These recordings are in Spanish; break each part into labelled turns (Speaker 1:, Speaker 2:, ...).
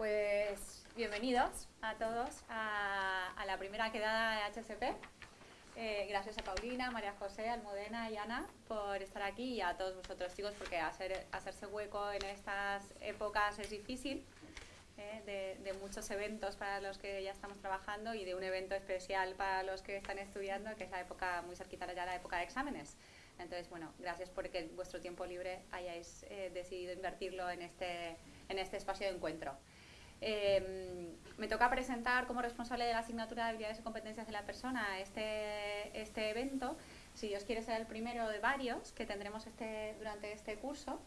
Speaker 1: Pues bienvenidos a todos a, la primera quedada de HSP. Eh, gracias a Paulina, María José, Almudena y Ana por estar aquí y a todos vosotros chicos porque hacer, hacerse hueco en estas épocas es difícil. Eh, de, muchos eventos para los que ya estamos trabajando y de un evento especial para los que están estudiando, que es la época muy cerquita ya la época de exámenes. Entonces, bueno, gracias porque vuestro tiempo libre hayáis eh, decidido invertirlo en este, en este espacio de encuentro. Em, me toca presentar como responsable de la asignatura de habilidades y competencias de la persona este, este evento. Si Dios quiere ser el primero de varios que tendremos este, durante este curso.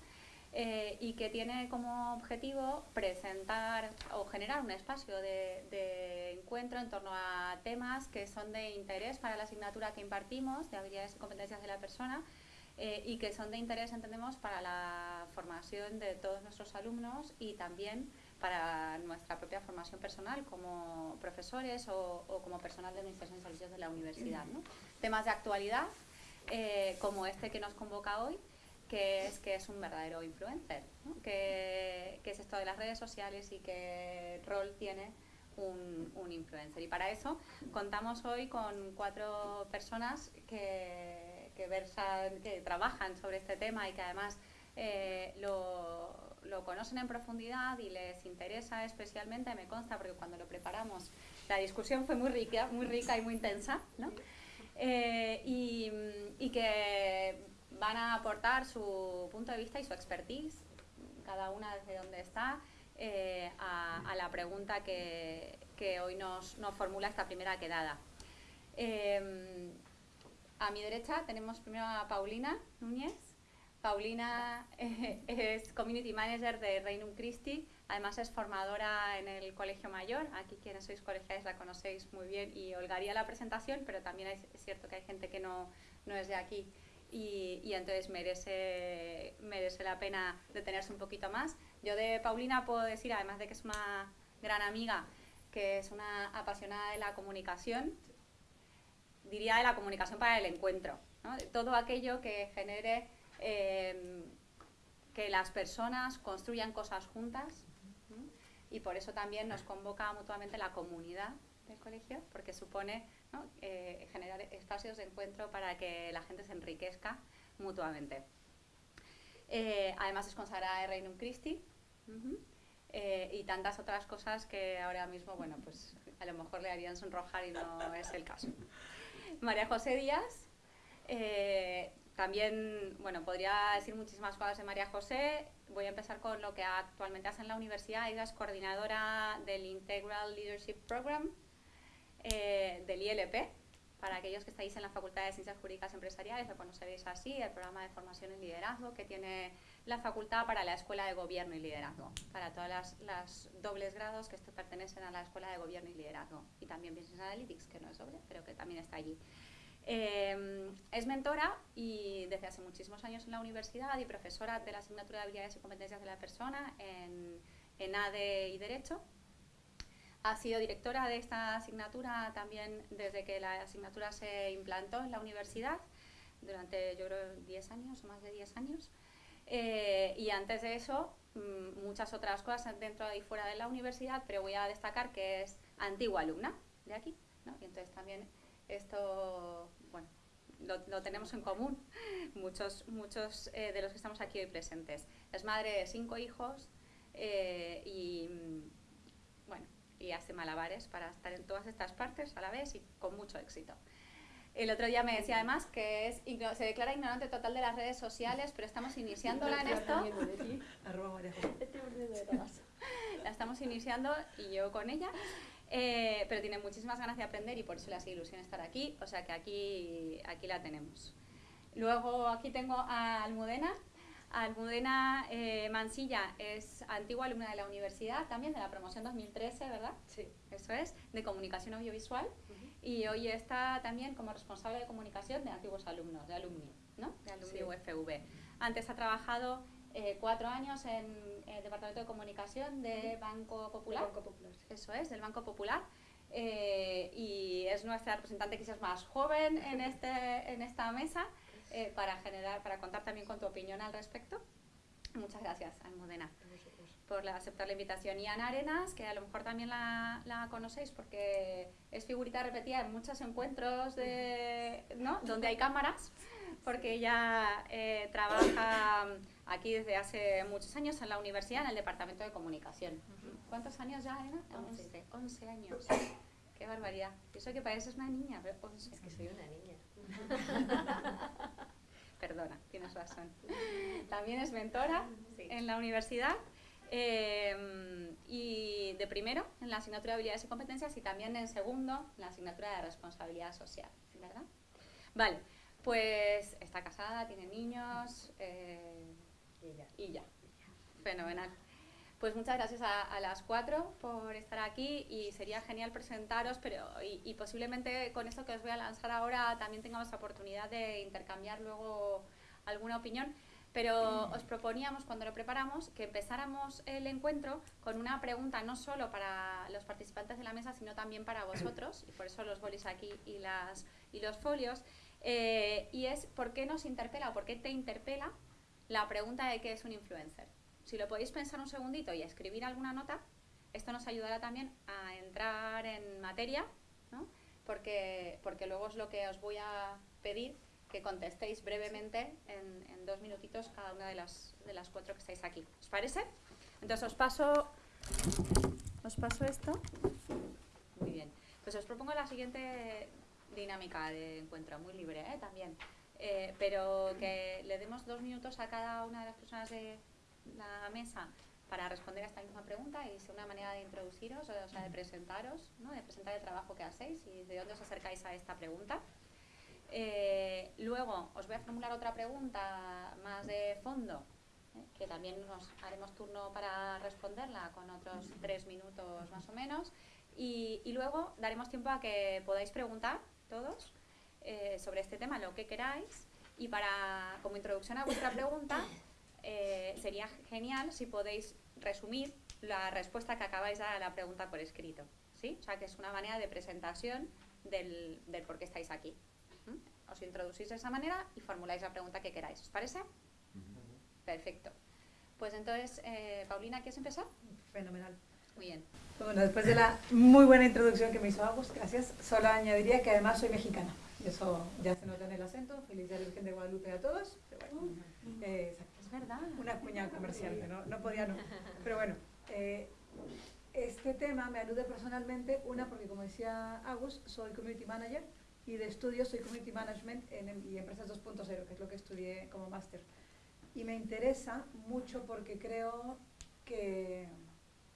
Speaker 1: Eh, y que tiene como objetivo presentar o generar un espacio de, encuentro en torno a temas que son de interés para la asignatura que impartimos, de habilidades y competencias de la persona, eh, y que son de interés, entendemos, para la formación de todos nuestros alumnos y también para nuestra propia formación personal como profesores o, como personal de administración de servicios de la universidad. Temas de actualidad, eh, como este que nos convoca hoy, que es que es un verdadero influencer, que, es esto de las redes sociales y qué rol tiene un, influencer. Y para eso contamos hoy con cuatro personas que, que, versan, que trabajan sobre este tema y que además eh, lo, lo, conocen en profundidad y les interesa especialmente, me consta, porque cuando lo preparamos la discusión fue muy rica, muy rica y muy intensa, ¿no? Eh, y, y que van a aportar su punto de vista y su expertise, cada una desde donde está, eh, a, la pregunta que, hoy nos, formula esta primera quedada. Em, a mi derecha tenemos primero a Paulina Núñez. Paulina es Community Manager de Reinum Christi, además es formadora en el Colegio Mayor, aquí quienes sois colegiales la conocéis muy bien y holgaría la presentación, pero también es, cierto que hay gente que no, no es de aquí. Y, entonces merece, merece la pena detenerse un poquito más. Yo de Paulina puedo decir, además de que es una gran amiga, que es una apasionada de la comunicación, diría de la comunicación para el encuentro, de todo aquello que genere em, que las personas construyan cosas juntas y por eso también nos convoca mutuamente la comunidad del colegio, porque supone eh, generar espacios de encuentro para que la gente se enriquezca mutuamente. Eh, además es consagrada de Reinum Christi eh, y tantas otras cosas que ahora mismo, bueno, pues a lo mejor le harían sonrojar y no es el caso. María José Díaz, también, bueno, podría decir muchísimas cosas de María José. Voy a empezar con lo que actualmente hace en la universidad. Ella es coordinadora del Integral Leadership Program, eh, del ILP, para aquellos que estáis en la Facultad de Ciencias Jurídicas Empresariales, lo conoceréis así, el programa de formación en liderazgo que tiene la facultad para la Escuela de Gobierno y Liderazgo, para todas las, dobles grados que pertenecen a la Escuela de Gobierno y Liderazgo, y también Business Analytics, que no es doble, pero que también está allí. Eh, es mentora y desde hace muchísimos años en la universidad y profesora de la asignatura de habilidades y competencias de la persona en, en ADE y Derecho ha sido directora de esta asignatura también desde que la asignatura se implantó en la universidad, durante yo creo 10 años o más de 10 años. Eh, y antes de eso, mm, muchas otras cosas dentro y fuera de la universidad, pero voy a destacar que es antigua alumna de aquí, ¿no? y entonces también esto, bueno, lo, tenemos en común muchos, muchos eh, de los que estamos aquí hoy presentes. Es madre de cinco hijos eh, y, mm, bueno, y hace malabares para estar en todas estas partes a la vez y con mucho éxito. El otro día me decía además que es, se declara ignorante total de las redes sociales, pero estamos iniciándola en esto. La estamos iniciando y yo con ella, eh, pero tiene muchísimas ganas de aprender y por eso le hace ilusión estar aquí, o sea que aquí, aquí la tenemos. Luego aquí tengo a Almudena, Almudena eh, Mansilla es antigua alumna de la universidad, también de la promoción 2013, ¿verdad?
Speaker 2: Sí.
Speaker 1: Eso es, de comunicación audiovisual. Y hoy está también como responsable de comunicación de antiguos alumnos, de alumni, ¿no? De alumni UFV. Antes ha trabajado eh, cuatro años en el Departamento de Comunicación de Banco Popular.
Speaker 2: Banco Popular.
Speaker 1: Eso es, del Banco Popular. Eh, y es nuestra representante quizás más joven en, este, en esta mesa. Eh, para generar, para contar también con tu opinión al respecto. Muchas gracias, Almudena. por aceptar la invitación. Y Ana Arenas, que a lo mejor también la, la conocéis porque es figurita repetida en muchos encuentros de, ¿no? donde hay cámaras, porque ella eh, trabaja aquí desde hace muchos años en la universidad, en el departamento de comunicación. ¿Cuántos años ya, Ana? 11. 11 años. Qué barbaridad. Eso que pareces una niña, pero 11.
Speaker 2: Es que soy una niña.
Speaker 1: Perdona, tienes razón. También es mentora
Speaker 2: Sí.
Speaker 1: en la universidad eh, y de primero en la asignatura de habilidades y competencias y también en segundo en la asignatura de responsabilidad social, ¿sí, ¿verdad? Vale, pues está casada, tiene niños eh,
Speaker 2: Y ya.
Speaker 1: y ya. Fenomenal. Pues muchas gracias a, a las cuatro por estar aquí y sería genial presentaros, pero y, y posiblemente con esto que os voy a lanzar ahora también tengamos la oportunidad de intercambiar luego alguna opinión. Pero os proponíamos cuando lo preparamos que empezáramos el encuentro con una pregunta no solo para los participantes de la mesa, sino también para vosotros, y por eso los bolis aquí y, las, y los folios, eh, y es ¿por qué nos interpela o por qué te interpela la pregunta de qué es un influencer? Si lo podéis pensar un segundito y escribir alguna nota, esto nos ayudará también a entrar en materia, ¿no? porque, porque luego es lo que os voy a pedir que contestéis brevemente en, en dos minutitos cada una de las, de las cuatro que estáis aquí. ¿Os parece? Entonces os paso, os paso esto. Muy bien. Pues os propongo la siguiente dinámica de encuentro, muy libre ¿eh? también. Eh, pero que le demos dos minutos a cada una de las personas de la mesa para responder a esta misma pregunta y sea una manera de introduciros, o sea, de presentaros, ¿no? de presentar el trabajo que hacéis y de dónde os acercáis a esta pregunta. Eh, luego os voy a formular otra pregunta más de fondo, ¿eh? que también nos haremos turno para responderla con otros tres minutos más o menos. Y, y luego daremos tiempo a que podáis preguntar todos eh, sobre este tema lo que queráis. Y para, como introducción a vuestra pregunta, eh, sería genial si podéis resumir la respuesta que acabáis de dar a la pregunta por escrito. ¿sí? O sea, que es una manera de presentación del, del por qué estáis aquí. ¿Mm? Os introducís de esa manera y formuláis la pregunta que queráis. ¿Os parece? Perfecto. Pues entonces, eh, Paulina, ¿quieres empezar?
Speaker 3: Fenomenal.
Speaker 1: Muy bien.
Speaker 3: Bueno, después de la muy buena introducción que me hizo Agus, gracias, solo añadiría que además soy mexicana. Eso ya se nota en el acento. Feliz Día de la Virgen de Guadalupe a todos. Pero bueno, eh.
Speaker 1: Es verdad.
Speaker 3: una cuña comercial, que no, no podía no. Pero bueno, eh, este tema me alude personalmente, una porque como decía Agus, soy community manager y de estudio soy community management en, em- y empresas 2.0, que es lo que estudié como máster. Y me interesa mucho porque creo que,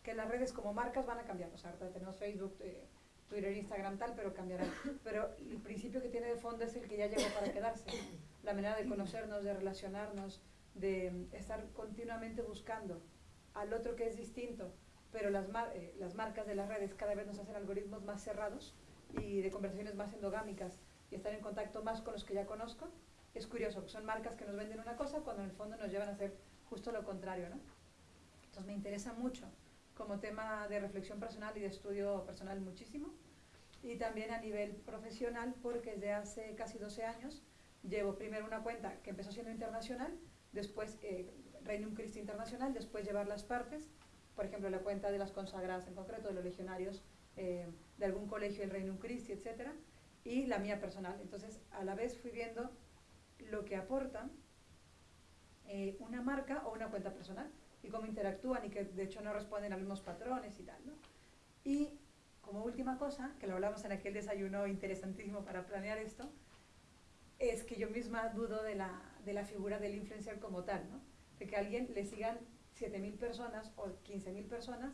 Speaker 3: que las redes como marcas van a cambiar. O sea, ahorita tenemos Facebook, eh, Twitter, Instagram, tal, pero cambiarán. Pero el principio que tiene de fondo es el que ya llegó para quedarse. La manera de conocernos, de relacionarnos, de estar continuamente buscando al otro que es distinto, pero las, mar- eh, las marcas de las redes cada vez nos hacen algoritmos más cerrados y de conversaciones más endogámicas y estar en contacto más con los que ya conozco. Es curioso, son marcas que nos venden una cosa cuando en el fondo nos llevan a hacer justo lo contrario, ¿no? Entonces me interesa mucho como tema de reflexión personal y de estudio personal muchísimo y también a nivel profesional porque desde hace casi 12 años llevo primero una cuenta que empezó siendo internacional, después eh, Reino Christi Internacional, después llevar las partes, por ejemplo la cuenta de las consagradas en concreto, de los legionarios eh, de algún colegio del Reino Christi, etcétera, y la mía personal. Entonces a la vez fui viendo lo que aporta eh, una marca o una cuenta personal y cómo interactúan y que de hecho no responden a los mismos patrones y tal. ¿no? Y como última cosa, que lo hablamos en aquel desayuno interesantísimo para planear esto, es que yo misma dudo de la, de la figura del influencer como tal, ¿no? de que a alguien le sigan 7.000 personas o 15.000 personas,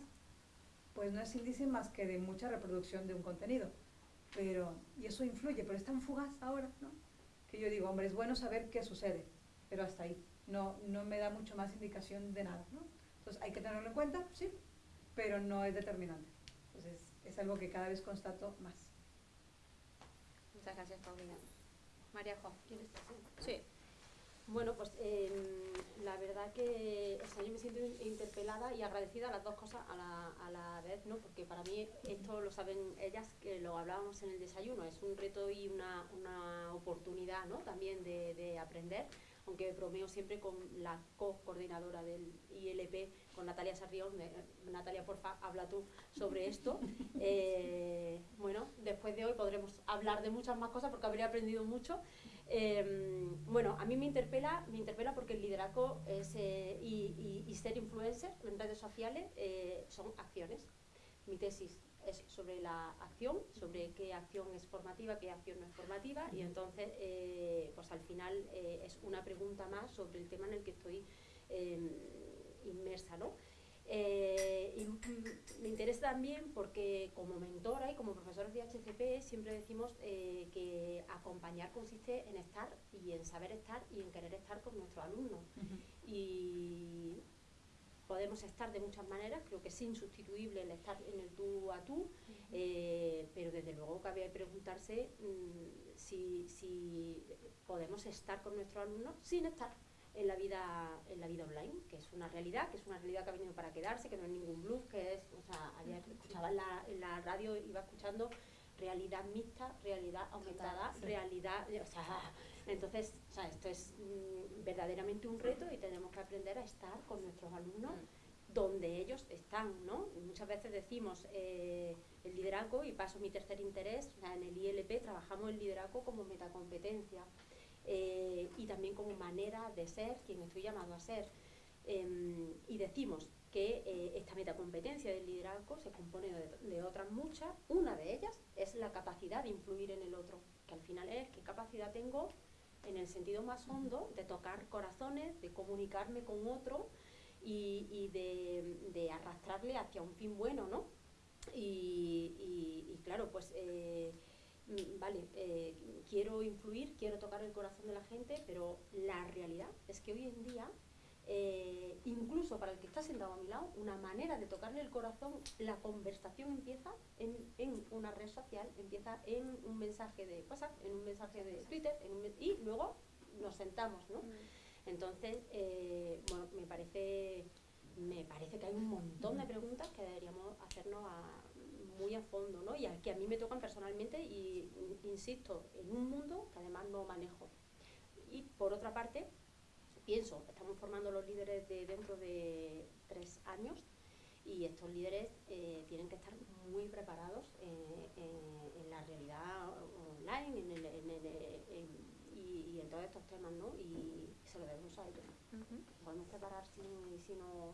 Speaker 3: pues no es índice más que de mucha reproducción de un contenido. Pero, y eso influye, pero es tan fugaz ahora, ¿no? Que yo digo, hombre, es bueno saber qué sucede, pero hasta ahí. No, no me da mucho más indicación de nada, ¿no? Entonces, hay que tenerlo en cuenta, sí, pero no es determinante. Entonces, es algo que cada vez constato más.
Speaker 1: Muchas gracias, Paulina. María Jo.
Speaker 2: ¿Quieres?
Speaker 1: Sí.
Speaker 2: Bueno, pues em, la verdad que o sea, yo me siento in- interpelada y agradecida a las dos cosas a la, a la vez, ¿no? Porque para mí esto lo saben ellas, que lo hablábamos en el desayuno, es un reto y una, una oportunidad, ¿no? También de, de aprender. Aunque bromeo siempre con la co-coordinadora del ILP, con Natalia Sarrión, Natalia, porfa, habla tú sobre esto. Eh, bueno, después de hoy podremos hablar de muchas más cosas porque habré aprendido mucho. Em, bueno, a mí me interpela, me interpela porque el liderazgo es, eh, y, ser influencer en redes sociales eh, son acciones. Mi tesis es sobre la acción, sobre qué acción es formativa, qué acción no es formativa, y entonces, eh, pues al final es una pregunta más sobre el tema en el que estoy em, inmersa, ¿no? Eh, y me interesa también porque como mentora y como profesores de HCP siempre decimos eh, que acompañar consiste en estar y en saber estar y en querer estar con nuestros alumnos. Y podemos estar de muchas maneras, creo que es insustituible el estar en el tú a tú, eh, pero desde luego cabe preguntarse mm, si, si podemos estar con nuestros alumnos sin estar en la vida en la vida online, que es una realidad, que es una realidad que ha venido para quedarse, que no es ningún bluff, que es, o sea, ayer escuchaba en la, en la radio, iba escuchando realidad mixta, realidad aumentada, realidad, o sea, entonces, o sea, esto es mm, verdaderamente un reto y tenemos que aprender a estar con nuestros alumnos mm. donde ellos están, ¿no? Muchas veces decimos eh, el liderazgo, y paso mi tercer interés, o sea, en el ILP trabajamos el liderazgo como metacompetencia. Eh, y también como manera de ser quien estoy llamado a ser. Em, y decimos que eh, esta metacompetencia del liderazgo se compone de, otras muchas. Una de ellas es la capacidad de influir en el otro, que al final es qué capacidad tengo en el sentido más hondo de tocar corazones, de comunicarme con otro y, de, arrastrarle hacia un fin bueno, ¿no? Y, claro, pues eh, Mm, vale, eh, quiero influir, quiero tocar el corazón de la gente, pero la realidad es que hoy en día, eh, incluso para el que está sentado a mi lado, una manera de tocarle el corazón, la conversación empieza en, una red social, empieza en un mensaje de WhatsApp, en un mensaje de Twitter, y luego nos sentamos, ¿no? Mm. Entonces, eh, bueno, me parece, me parece que hay un montón de preguntas que deberíamos hacernos a muy a fondo, ¿no? Y que a mí me tocan personalmente y, insisto, en un mundo que además no manejo. Y por otra parte, pienso, estamos formando los líderes de dentro de tres años y estos líderes eh, tienen que estar muy preparados eh, en, la realidad online en el, y, en todos estos temas, ¿no? Y se lo debemos a ellos. Podemos preparar si, si no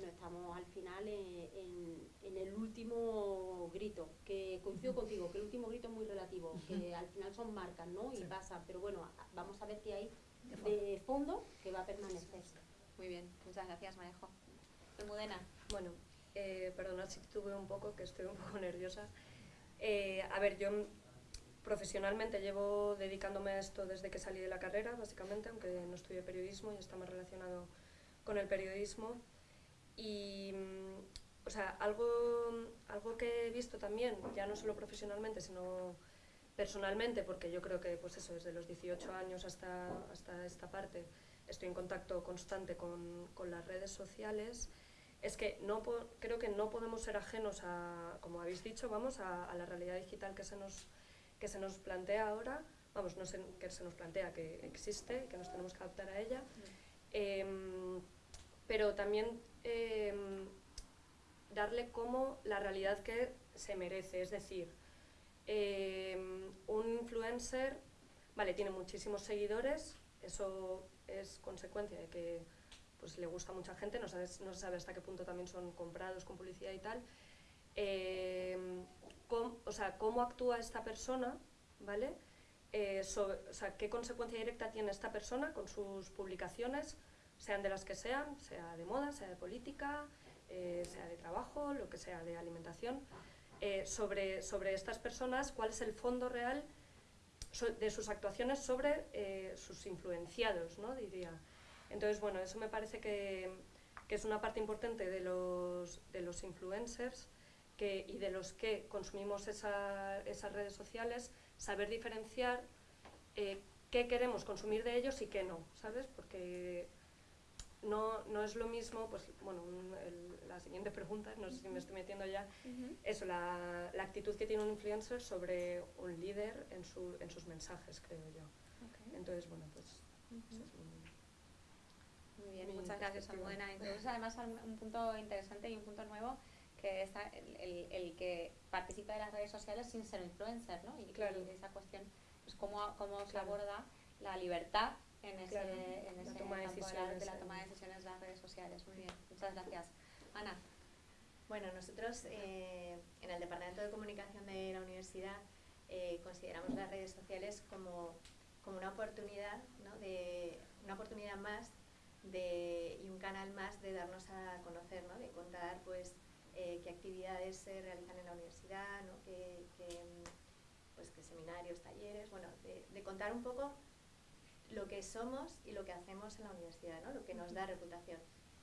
Speaker 2: no estamos al final en, el último grito, que coincido contigo, que el último grito es muy relativo, que al final son marcas, ¿no? Y pasa, pero bueno, vamos a ver qué hay de fondo que va a permanecer.
Speaker 1: Muy bien, muchas gracias Marejo. Almudena.
Speaker 4: Bueno, eh, perdona si tuve un poco, que estoy un poco nerviosa. Eh, a ver, yo profesionalmente llevo dedicándome a esto desde que salí de la carrera, básicamente, aunque no estudié periodismo y está más relacionado con el periodismo. Y, mm, o sea, algo, algo que he visto también, ya no solo profesionalmente, sino personalmente, porque yo creo que, pues eso, desde los 18 años hasta, hasta esta parte, estoy en contacto constante con, con las redes sociales, es que no creo que no podemos ser ajenos a, como habéis dicho, vamos, a, la realidad digital que se nos, que se nos plantea ahora, vamos, no sé, que se nos plantea, que existe, que nos tenemos que adaptar a ella, eh, pero también Em, darle como la realidad que se merece. Es decir, em, un influencer, vale, tiene muchísimos seguidores, eso es consecuencia de que pues, le gusta a mucha gente, no, no se sabe hasta qué punto también son comprados con publicidad y tal. Em, o sea, cómo actúa esta persona, ¿vale? Eh, o sea, qué consecuencia directa tiene esta persona con sus publicaciones, sean de las que sean, sea de moda, sea de política, eh, sea de trabajo, lo que sea, de alimentación, eh, sobre, sobre estas personas, cuál es el fondo real de sus actuaciones sobre eh, sus influenciados, ¿no? diría. Entonces, bueno, eso me parece que, que es una parte importante de los, de los influencers que, y de los que consumimos esa, esas redes sociales, saber diferenciar qué queremos consumir de ellos y qué no, ¿sabes? Porque no, no es lo mismo, pues bueno, la siguiente pregunta, no sé si me estoy metiendo ya, eso, la, la, actitud que tiene un influencer sobre un líder en, su, en sus mensajes, creo yo. Entonces, bueno, pues Eso es un-
Speaker 1: Muy bien,
Speaker 4: Muy
Speaker 1: muchas gracias. Almudena. Entonces, además, un un punto interesante y un punto nuevo que es el, el- el que participa de las redes sociales sin ser influencer, ¿no? Y,
Speaker 4: Claro.
Speaker 1: y esa cuestión, pues cómo, cómo se aborda la libertad en ese, en
Speaker 4: la
Speaker 1: ese
Speaker 4: toma de
Speaker 1: la, de la toma de decisiones de las redes sociales. Muy bien, muchas gracias. Ana.
Speaker 5: Bueno, nosotros eh, en el Departamento de Comunicación de la Universidad eh, consideramos las redes sociales como, como una oportunidad, ¿no? de, una oportunidad más de, y un canal más de darnos a conocer, ¿no? de contar pues, eh, qué actividades se realizan en la universidad, ¿no? qué, qué, pues, qué seminarios, talleres, bueno, de, de contar un poco lo que somos y lo que hacemos en la universidad, ¿no? lo que nos da reputación.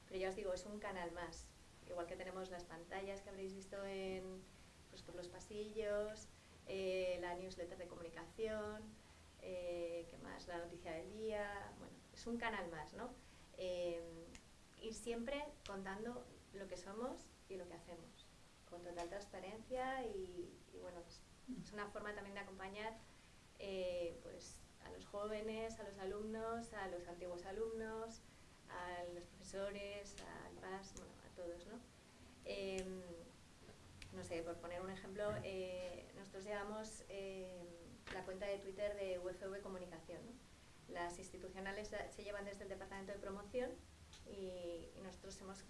Speaker 5: Pero ya os digo, es un canal más. Igual que tenemos las pantallas que habréis visto en, pues, por los pasillos, eh, la newsletter de comunicación, eh, ¿qué más? La noticia del día. Bueno, es un canal más, ¿no? Eh, y siempre contando lo que somos y lo que hacemos, con total transparencia y, bueno, pues, es una forma también de acompañar pues, a los jóvenes, a los alumnos, a los antiguos alumnos, a los profesores, al PAS, todos, ¿no? Em, no sé, por poner un ejemplo, eh, nosotros llevamos em, la cuenta de Twitter de UFV Comunicación. Las institucionales se llevan desde el Departamento de Promoción y, nosotros hemos,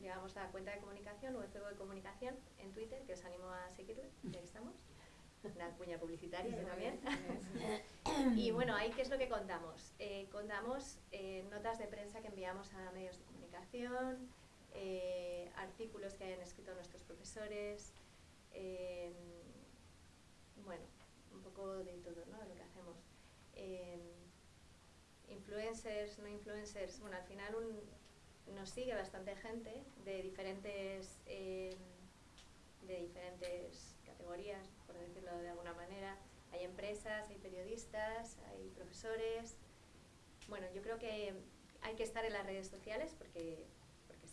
Speaker 5: llevamos la cuenta de comunicación, UFV Comunicación, en Twitter, que os animo a seguirle, ya estamos. Una cuña publicitaria, también. Y bueno, ahí qué es lo que contamos. Eh, contamos eh, notas de prensa que enviamos a medios de comunicación, eh, artículos que hayan escrito nuestros profesores, eh, bueno, un poco de todo, ¿no? De lo que hacemos. Eh, influencers, no influencers, bueno, al final nos sigue bastante gente de diferentes, eh, de diferentes categorías, por decirlo de alguna manera. Hay empresas, hay periodistas, hay profesores. Bueno, yo creo que hay que estar en las redes sociales porque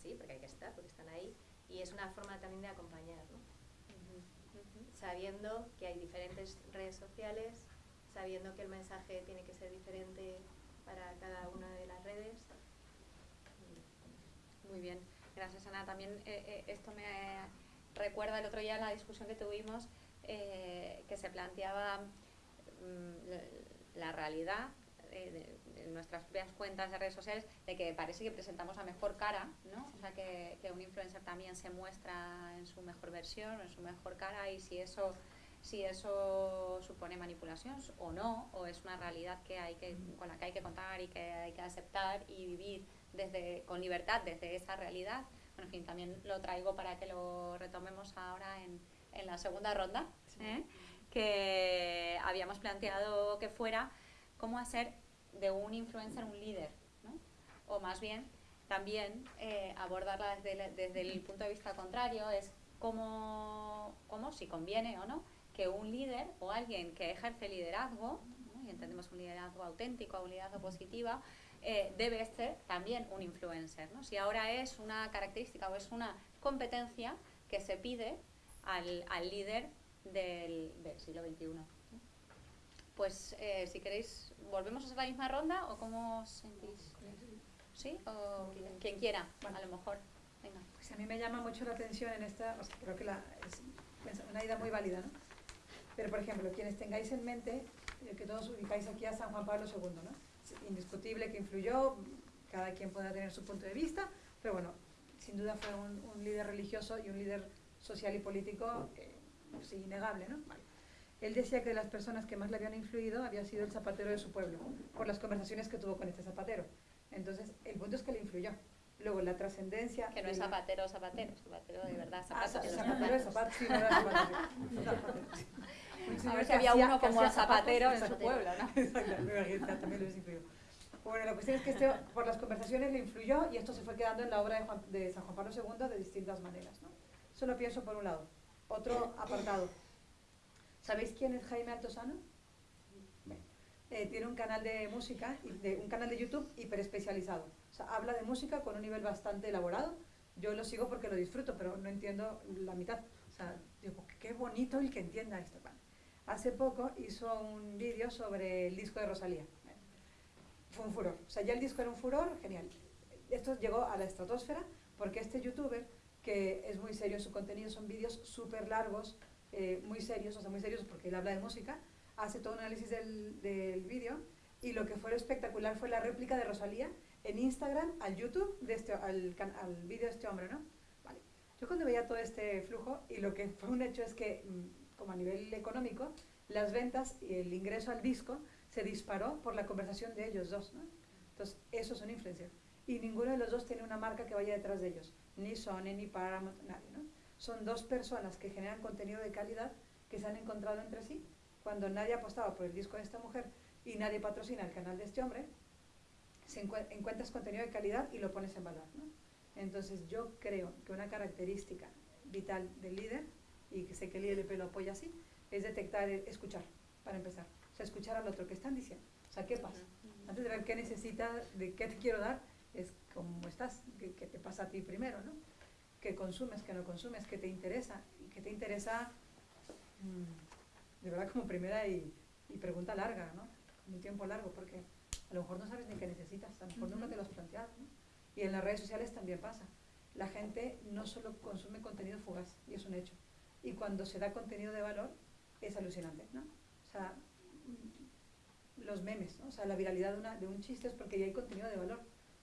Speaker 5: sí, porque hay que estar, porque están ahí. Y es una forma también de acompañar, ¿no? Sabiendo que hay diferentes redes sociales, sabiendo que el mensaje tiene que ser diferente para cada una de las redes.
Speaker 1: Muy bien, gracias Ana. También eh, eh, esto me recuerda el otro día la discusión que tuvimos eh, que se planteaba mm, la, realidad eh, de, nuestras propias cuentas de redes sociales de que parece que presentamos la mejor cara, ¿no? O sea, que, que un influencer también se muestra en su mejor versión, en su mejor cara y si eso si eso supone manipulación o no, o es una realidad que hay que, con la que hay que contar y que hay que aceptar y vivir desde, con libertad desde esa realidad. Bueno, en fin, también lo traigo para que lo retomemos ahora en, en la segunda ronda, ¿eh? que habíamos planteado que fuera cómo hacer de un influencer un líder, ¿no? o más bien también eh, abordarla desde el, desde el punto de vista contrario, es cómo, cómo, si conviene o no, que un líder o alguien que ejerce liderazgo, y entendemos un liderazgo auténtico, un liderazgo positiva, eh, debe ser también un influencer. ¿no? Si ahora es una característica o es una competencia que se pide al, al líder del, del siglo XXI. Pues eh, si queréis, ¿volvemos a hacer la misma ronda o cómo os sentís? ¿Sí? ¿O quien quiera? A lo mejor. Venga.
Speaker 3: Pues a mí me llama mucho la atención en esta, o sea, creo que la, es pues, una idea muy válida, ¿no? Pero, por ejemplo, quienes tengáis en mente, eh, que todos ubicáis aquí a San Juan Pablo II, ¿no? Es indiscutible que influyó, cada quien podrá tener su punto de vista, pero bueno, sin duda fue un, un líder religioso y un líder social y político eh, pues, innegable, ¿no? Vale. Él decía que de las personas que más le habían influido había sido el zapatero de su pueblo, por las conversaciones que tuvo con este zapatero. Entonces, el punto es que le influyó. Luego, la trascendencia...
Speaker 1: Que no es zapatero, zapatero, zapatero de verdad,
Speaker 3: Ah,
Speaker 1: zapato de los
Speaker 3: zapatero de
Speaker 1: zapatos.
Speaker 3: zapatos, sí, no era zapatero. Zapatero,
Speaker 1: A ver si había uno como zapatero en su pueblo, ¿no?
Speaker 3: Imagino, también lo influyó. Bueno, la cuestión es que este, por las conversaciones le influyó y esto se fue quedando en la obra de, Juan- de San Juan Pablo II de distintas maneras. ¿no? Eso lo pienso por un lado. Otro apartado. ¿Sabéis quién es Jaime Altosano? Bueno, eh, tiene un canal de música, de, un canal de YouTube hiper especializado. O sea, habla de música con un nivel bastante elaborado. Yo lo sigo porque lo disfruto, pero no entiendo la mitad. O sea, digo, qué bonito el que entienda esto. Hace poco hizo un vídeo sobre el disco de Rosalía. Bueno, fue un furor. O sea, ya el disco era un furor, genial. Esto llegó a la estratosfera porque este youtuber, que es muy serio, su contenido son vídeos súper largos, eh, muy serios, o sea, muy serios porque él habla de música, hace todo un análisis del, del vídeo y lo que fue espectacular fue la réplica de Rosalía en Instagram al YouTube, de este, al, al vídeo de este hombre, ¿no? Vale. Yo cuando veía todo este flujo y lo que fue un hecho es que, mm, como a nivel económico, las ventas y el ingreso al disco se disparó por la conversación de ellos dos, ¿no? Entonces, esos son influencers. Y ninguno de los dos tiene una marca que vaya detrás de ellos, ni Sony, ni Paramount, nadie, ¿no? Son dos personas que generan contenido de calidad que se han encontrado entre sí. Cuando nadie apostaba por el disco de esta mujer y nadie patrocina el canal de este hombre, se encuentras contenido de calidad y lo pones en valor. ¿no? Entonces yo creo que una característica vital del líder, y que sé que el ILP lo apoya así, es detectar, escuchar, para empezar. O sea, escuchar al otro, ¿qué están diciendo? O sea, ¿qué pasa? Antes de ver qué necesita, de qué te quiero dar, es cómo estás, qué, te pasa a ti primero, ¿no? ¿Qué consumes, qué no consumes, qué te interesa? Y qué te interesa, mmm, de verdad, como primera y, y pregunta larga, ¿no? Un tiempo largo, porque a lo mejor no sabes ni qué necesitas, a lo mejor nunca te lo has planteado. Y en las redes sociales también pasa. La gente no solo consume contenido fugaz, y es un hecho. Y cuando se da contenido de valor, es alucinante, ¿no? O sea, los memes, ¿no? O sea, la viralidad de, una, de un chiste es porque ya hay contenido de valor.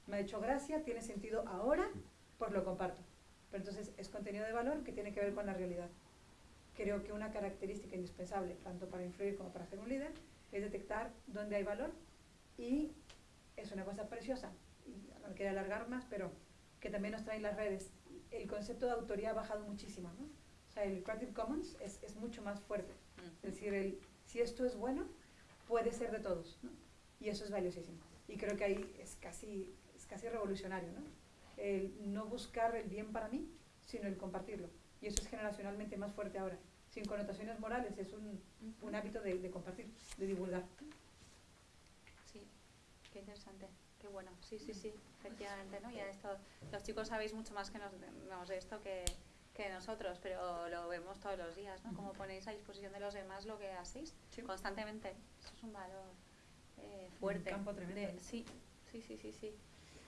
Speaker 3: Me ha hecho gracia, tiene sentido ahora, pues lo comparto. Pero entonces es contenido de valor que tiene que ver con la realidad. Creo que una característica indispensable, tanto para influir como para ser un líder, es detectar dónde hay valor y es una cosa preciosa, no quiero alargar más, pero que también nos traen las redes. El concepto de autoría ha bajado muchísimo, ¿no? O sea, el Creative Commons es, es mucho más fuerte. Es decir, el, si esto es bueno, puede ser de todos, ¿no? Y eso es valiosísimo. Y creo que ahí es casi, es casi revolucionario, ¿no? El no buscar el bien para mí, sino el compartirlo. Y eso es generacionalmente más fuerte ahora. Sin connotaciones morales, es un, un hábito de, de compartir, de divulgar.
Speaker 1: Qué interesante, qué bueno. Sí, sí, sí, efectivamente, ¿no? Ya esto, los chicos sabéis mucho más que nos, de esto que, que nosotros, pero lo vemos todos los días, ¿no? Como ponéis a disposición de los demás lo que hacéis constantemente. Eso es un valor eh, fuerte.
Speaker 3: Un campo tremendo.
Speaker 1: sí, sí, sí, sí, sí.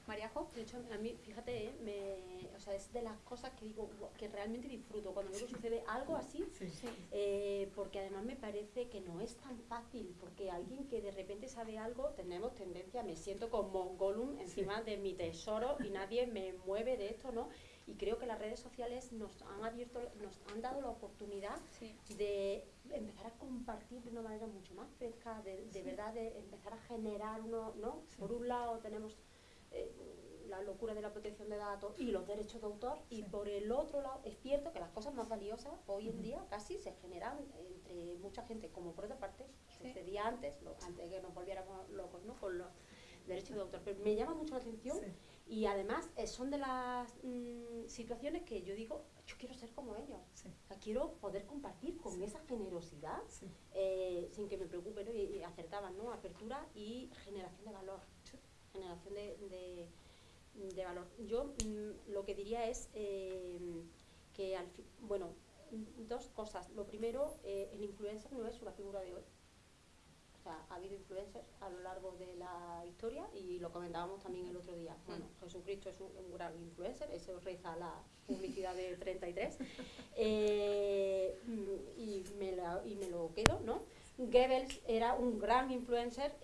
Speaker 1: Mariajo.
Speaker 2: De hecho, a mí, fíjate, ¿eh? me, o sea, es de las cosas que digo que realmente disfruto cuando luego sucede algo así, eh, porque además me parece que no es tan fácil, porque alguien que de repente sabe algo, tenemos tendencia, me siento como Gollum encima de mi tesoro y nadie me mueve de esto, ¿no? Y creo que las redes sociales nos han abierto, nos han dado la oportunidad de empezar a compartir de una manera mucho más fresca, de, de verdad de empezar a generar uno, ¿no? Por un lado tenemos eh, la locura de la protección de datos y los derechos de autor y por el otro lado es cierto que las cosas más valiosas hoy en día casi se generan entre mucha gente como por otra parte sucedía antes antes de que nos volviéramos locos ¿no? con los derechos de autor. Pero me llama mucho la atención y además eh, son de las mm, situaciones que yo digo yo quiero ser como ellos quiero poder compartir con esa generosidad eh, sin que me preocupe ¿no? y, y acertaban ¿no? apertura y generación de valor generación de, de, valor. Yo mm, lo que diría es eh, que, al bueno, dos cosas. Lo primero, eh, el influencer no es una figura de hoy. O sea, ha habido influencers a lo largo de la historia y lo comentábamos también el otro día. Bueno, Jesucristo es un, gran influencer, eso reza la publicidad de 33. Eh, y, me y me lo quedo, ¿no? Goebbels era un gran influencer.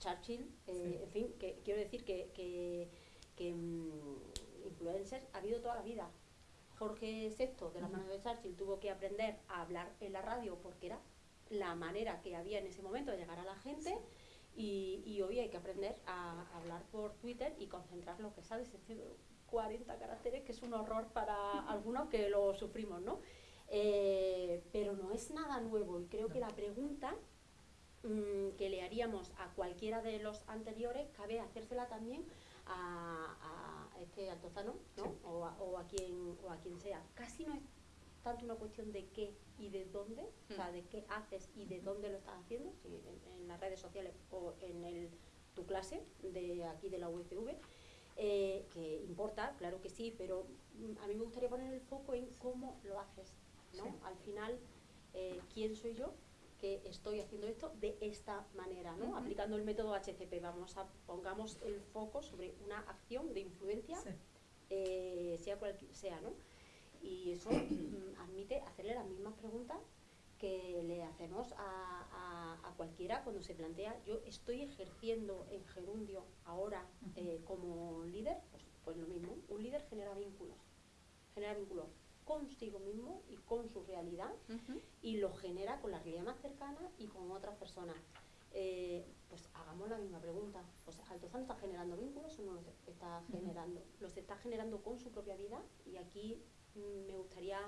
Speaker 2: Churchill, eh, en fin, que quiero decir que, que, mm, influencers ha habido toda la vida. Jorge VI, de la mano de Churchill, tuvo que aprender a hablar en la radio porque era la manera que había en ese momento de llegar a la gente. Y, hoy hay que aprender a hablar por Twitter y concentrar lo que sabes, es decir, 40 caracteres, que es un horror para algunos que lo sufrimos, ¿no? Eh, pero no es nada nuevo y creo que la pregunta Mm, que le haríamos a cualquiera de los anteriores, cabe hacérsela también a, este altozano, ¿no? O, a, quien, o a quien sea. Casi no es tanto una cuestión de qué y de dónde, o sea, mm. de qué haces y de dónde lo estás haciendo, en, las redes sociales o en el, tu clase de aquí de la UFV, eh, que importa, claro que sí, pero mm, a mí me gustaría poner el foco en cómo lo haces, ¿no? Al final, eh, ¿quién soy yo? Que estoy haciendo esto de esta manera, ¿no? Aplicando el método HCP, vamos a pongamos el foco sobre una acción de influencia,
Speaker 3: Sí.
Speaker 2: eh, sea cual sea, ¿no? Y eso mm, admite hacerle las mismas preguntas que le hacemos a, a- a cualquiera cuando se plantea, yo estoy ejerciendo en gerundio ahora eh, como líder, pues, pues lo mismo, un líder genera vínculos, genera vínculos consigo mismo y con su realidad y lo genera con la realidad más cercana y con otras personas. Eh, pues hagamos la misma pregunta. Pues Altozano está generando vínculos o no los está generando. Los está generando con su propia vida y aquí mm, me gustaría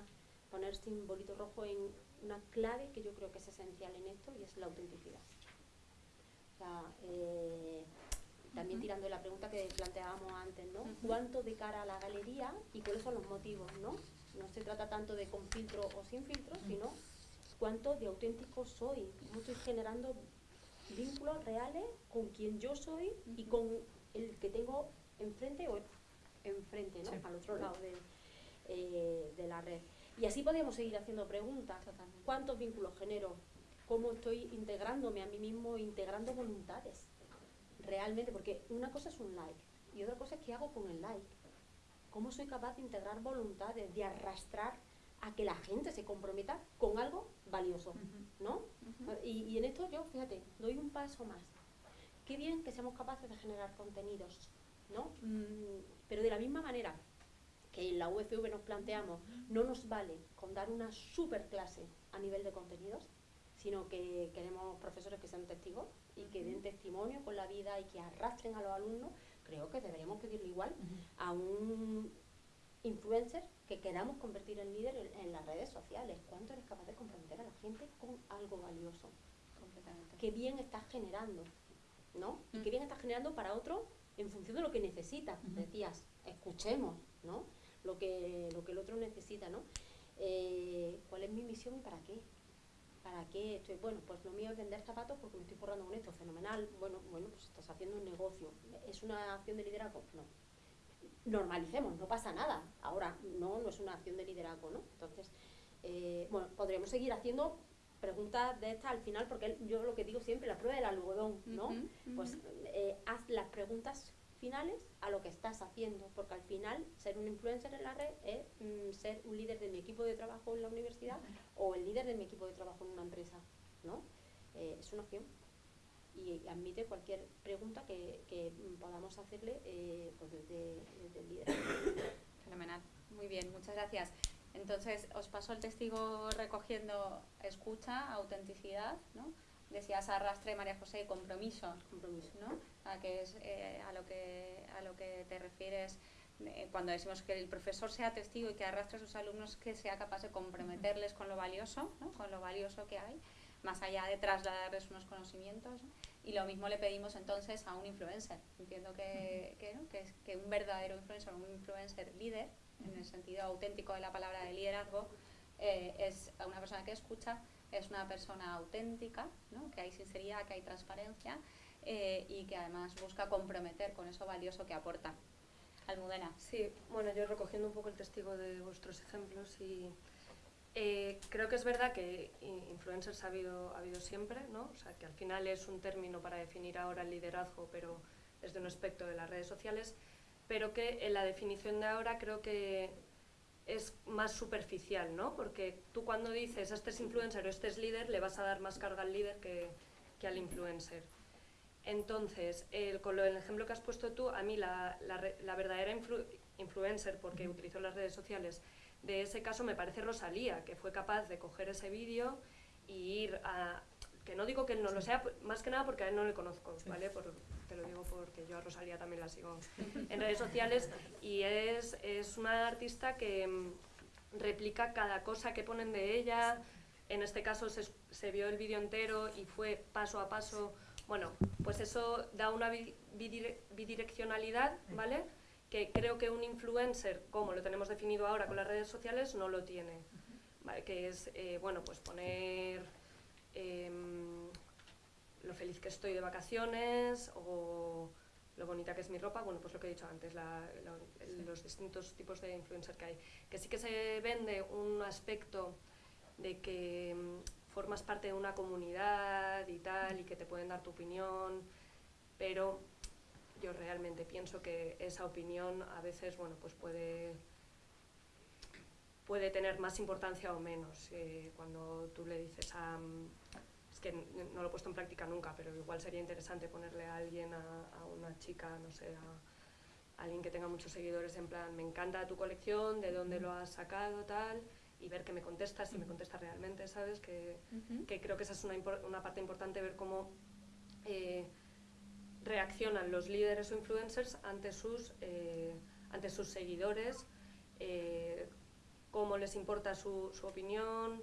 Speaker 2: poner simbolito rojo en una clave que yo creo que es esencial en esto y es la autenticidad. O sea, eh, también tirando de la pregunta que planteábamos antes, ¿no? ¿Cuánto de cara a la galería y cuáles son los motivos, ¿no? No se trata tanto de con filtro o sin filtro, sino cuánto de auténtico soy, cómo estoy generando vínculos reales con quien yo soy y con el que tengo enfrente o enfrente, ¿no?
Speaker 3: Sí.
Speaker 2: Al otro lado de, eh, de la red. Y así podríamos seguir haciendo preguntas.
Speaker 1: Totalmente.
Speaker 2: ¿Cuántos vínculos genero? ¿Cómo estoy integrándome a mí mismo, integrando voluntades? Realmente, porque una cosa es un like y otra cosa es qué hago con el like. ¿Cómo soy capaz de integrar voluntades, de arrastrar a que la gente se comprometa con algo valioso? ¿No? Y, y en esto yo, fíjate, doy un paso más. Qué bien que seamos capaces de generar contenidos, ¿no? Mm, pero de la misma manera que en la UFV nos planteamos, no nos vale con dar una super clase a nivel de contenidos, sino que queremos profesores que sean testigos y que den testimonio con la vida y que arrastren a los alumnos, creo que deberíamos pedirle igual a un influencer que queramos convertir en líder en, en las redes sociales. ¿Cuánto eres capaz de comprometer a la gente con algo valioso?
Speaker 1: Completamente.
Speaker 2: qué bien estás generando, ¿no? Y
Speaker 1: Mm.
Speaker 2: qué bien estás generando para otro en función de lo que necesita. Decías, escuchemos, ¿no? Lo que, lo que el otro necesita, ¿no? Eh, ¿Cuál es mi misión y para qué? ¿Para qué estoy? Bueno, pues lo mío es vender zapatos porque me estoy forrando con esto, fenomenal. Bueno, bueno, pues estás haciendo un negocio. ¿Es una acción de liderazgo? No. Normalicemos, no pasa nada. Ahora, no, no es una acción de liderazgo, ¿no? Entonces, eh, bueno, podríamos seguir haciendo preguntas de estas al final, porque yo lo que digo siempre, la prueba del algodón, ¿no? Pues eh, haz las preguntas finales a lo que estás haciendo, porque al final ser un influencer en la red es mm, ser un líder de mi equipo de trabajo en la universidad o el líder de mi equipo de trabajo en una empresa, ¿no? Eh, es una opción y admite cualquier pregunta que, que, podamos hacerle eh, pues desde el líder.
Speaker 1: Fenomenal. Muy bien, muchas gracias. Entonces, os paso el testigo recogiendo escucha, autenticidad, ¿no? Decías arrastre, María José, compromiso,
Speaker 2: Compromiso.
Speaker 1: ¿no? A, que es, eh, a, lo que, a lo que te refieres eh, cuando decimos que el profesor sea testigo y que arrastre a sus alumnos, que sea capaz de comprometerles con lo valioso, ¿no? Con lo valioso que hay, más allá de trasladarles unos conocimientos. ¿no? Y lo mismo le pedimos entonces a un influencer. Entiendo que, que, ¿no? que, es- que un verdadero influencer, un influencer líder, en el sentido auténtico de la palabra de liderazgo, eh, es una persona que escucha, es una persona auténtica, ¿no? que hay sinceridad, que hay transparencia eh, y que además busca comprometer con eso valioso que aporta. Almudena.
Speaker 4: Sí, bueno, yo recogiendo un poco el testigo de vuestros ejemplos y eh, creo que es verdad que influencers ha habido, ha habido siempre, ¿no? O sea, que al final es un término para definir ahora el liderazgo, pero desde un aspecto de las redes sociales, pero que en la definición de ahora creo que es más superficial, ¿no? Porque tú cuando dices este es influencer o este es líder, le vas a dar más carga al líder que, que al influencer. Entonces, el- con lo, el ejemplo que has puesto tú, a mí la, la verdadera influ- influencer, porque utilizó las redes sociales, de ese caso me parece Rosalía, que fue capaz de coger ese vídeo y ir a... Que no digo que él no lo sea, más que nada porque a él no le conozco, ¿vale? Por- te lo digo porque yo a Rosalía también la sigo en redes sociales y es, es una artista que mm, replica cada cosa que ponen de ella. En este caso se, se vio el vídeo entero y fue paso a paso. Bueno, pues eso da una bi- bidire- bidireccionalidad, ¿vale? Que creo que un influencer, como lo tenemos definido ahora con las redes sociales, no lo tiene. ¿vale? Que es, eh, bueno, pues poner em, lo feliz que estoy de vacaciones o lo bonita que es mi ropa, bueno, pues lo que he dicho antes, la- la- los distintos tipos de influencer que hay. Que sí que se vende un aspecto de que mm, formas parte de una comunidad y tal, y que te pueden dar tu opinión, pero yo realmente pienso que esa opinión a veces, bueno, pues puede puede tener más importancia o menos. Eh, cuando tú le dices a... Que no lo he puesto en práctica nunca, pero igual sería interesante ponerle a alguien, a, una chica, no sé, a, alguien que tenga muchos seguidores, en plan, me encanta tu colección, de dónde lo has sacado, tal, y ver que me contesta, si me contesta realmente, ¿sabes? Que, que creo que esa es una, una parte importante, ver cómo eh, reaccionan los líderes o influencers ante sus, eh, ante sus seguidores, eh, cómo les importa su, su opinión,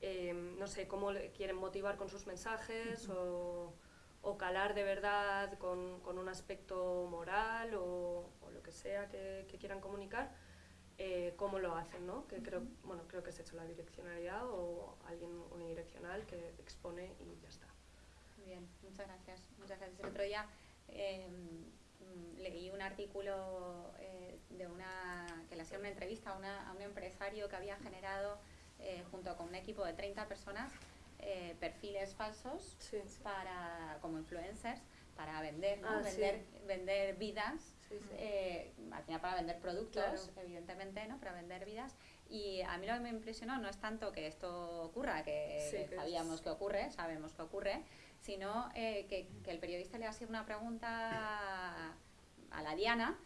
Speaker 4: eh, no sé, cómo quieren motivar con sus mensajes o, o, calar de verdad con, con un aspecto moral o, o lo que sea que, que quieran comunicar, eh, cómo lo hacen, ¿no? Que creo, bueno, creo que es hecho la direccionalidad o alguien unidireccional que expone y ya está.
Speaker 1: Muy bien, muchas gracias. Muchas gracias. El otro día eh, leí un artículo eh, de una, que le hacía una entrevista a, una, a un empresario que había generado, eh, junto con un equipo de 30 personas, eh, perfiles falsos
Speaker 4: Sí.
Speaker 1: para, como influencers para vender, ¿no?
Speaker 4: Ah,
Speaker 1: vender,
Speaker 4: sí.
Speaker 1: vender vidas, eh, al final para vender productos,
Speaker 4: Claro.
Speaker 1: evidentemente, ¿no? para vender vidas. Y a mí lo que me impresionó no es tanto que esto ocurra, que sabíamos
Speaker 4: es-
Speaker 1: que ocurre, sabemos que ocurre, sino eh, que, que el periodista le hacía una pregunta a la Diana,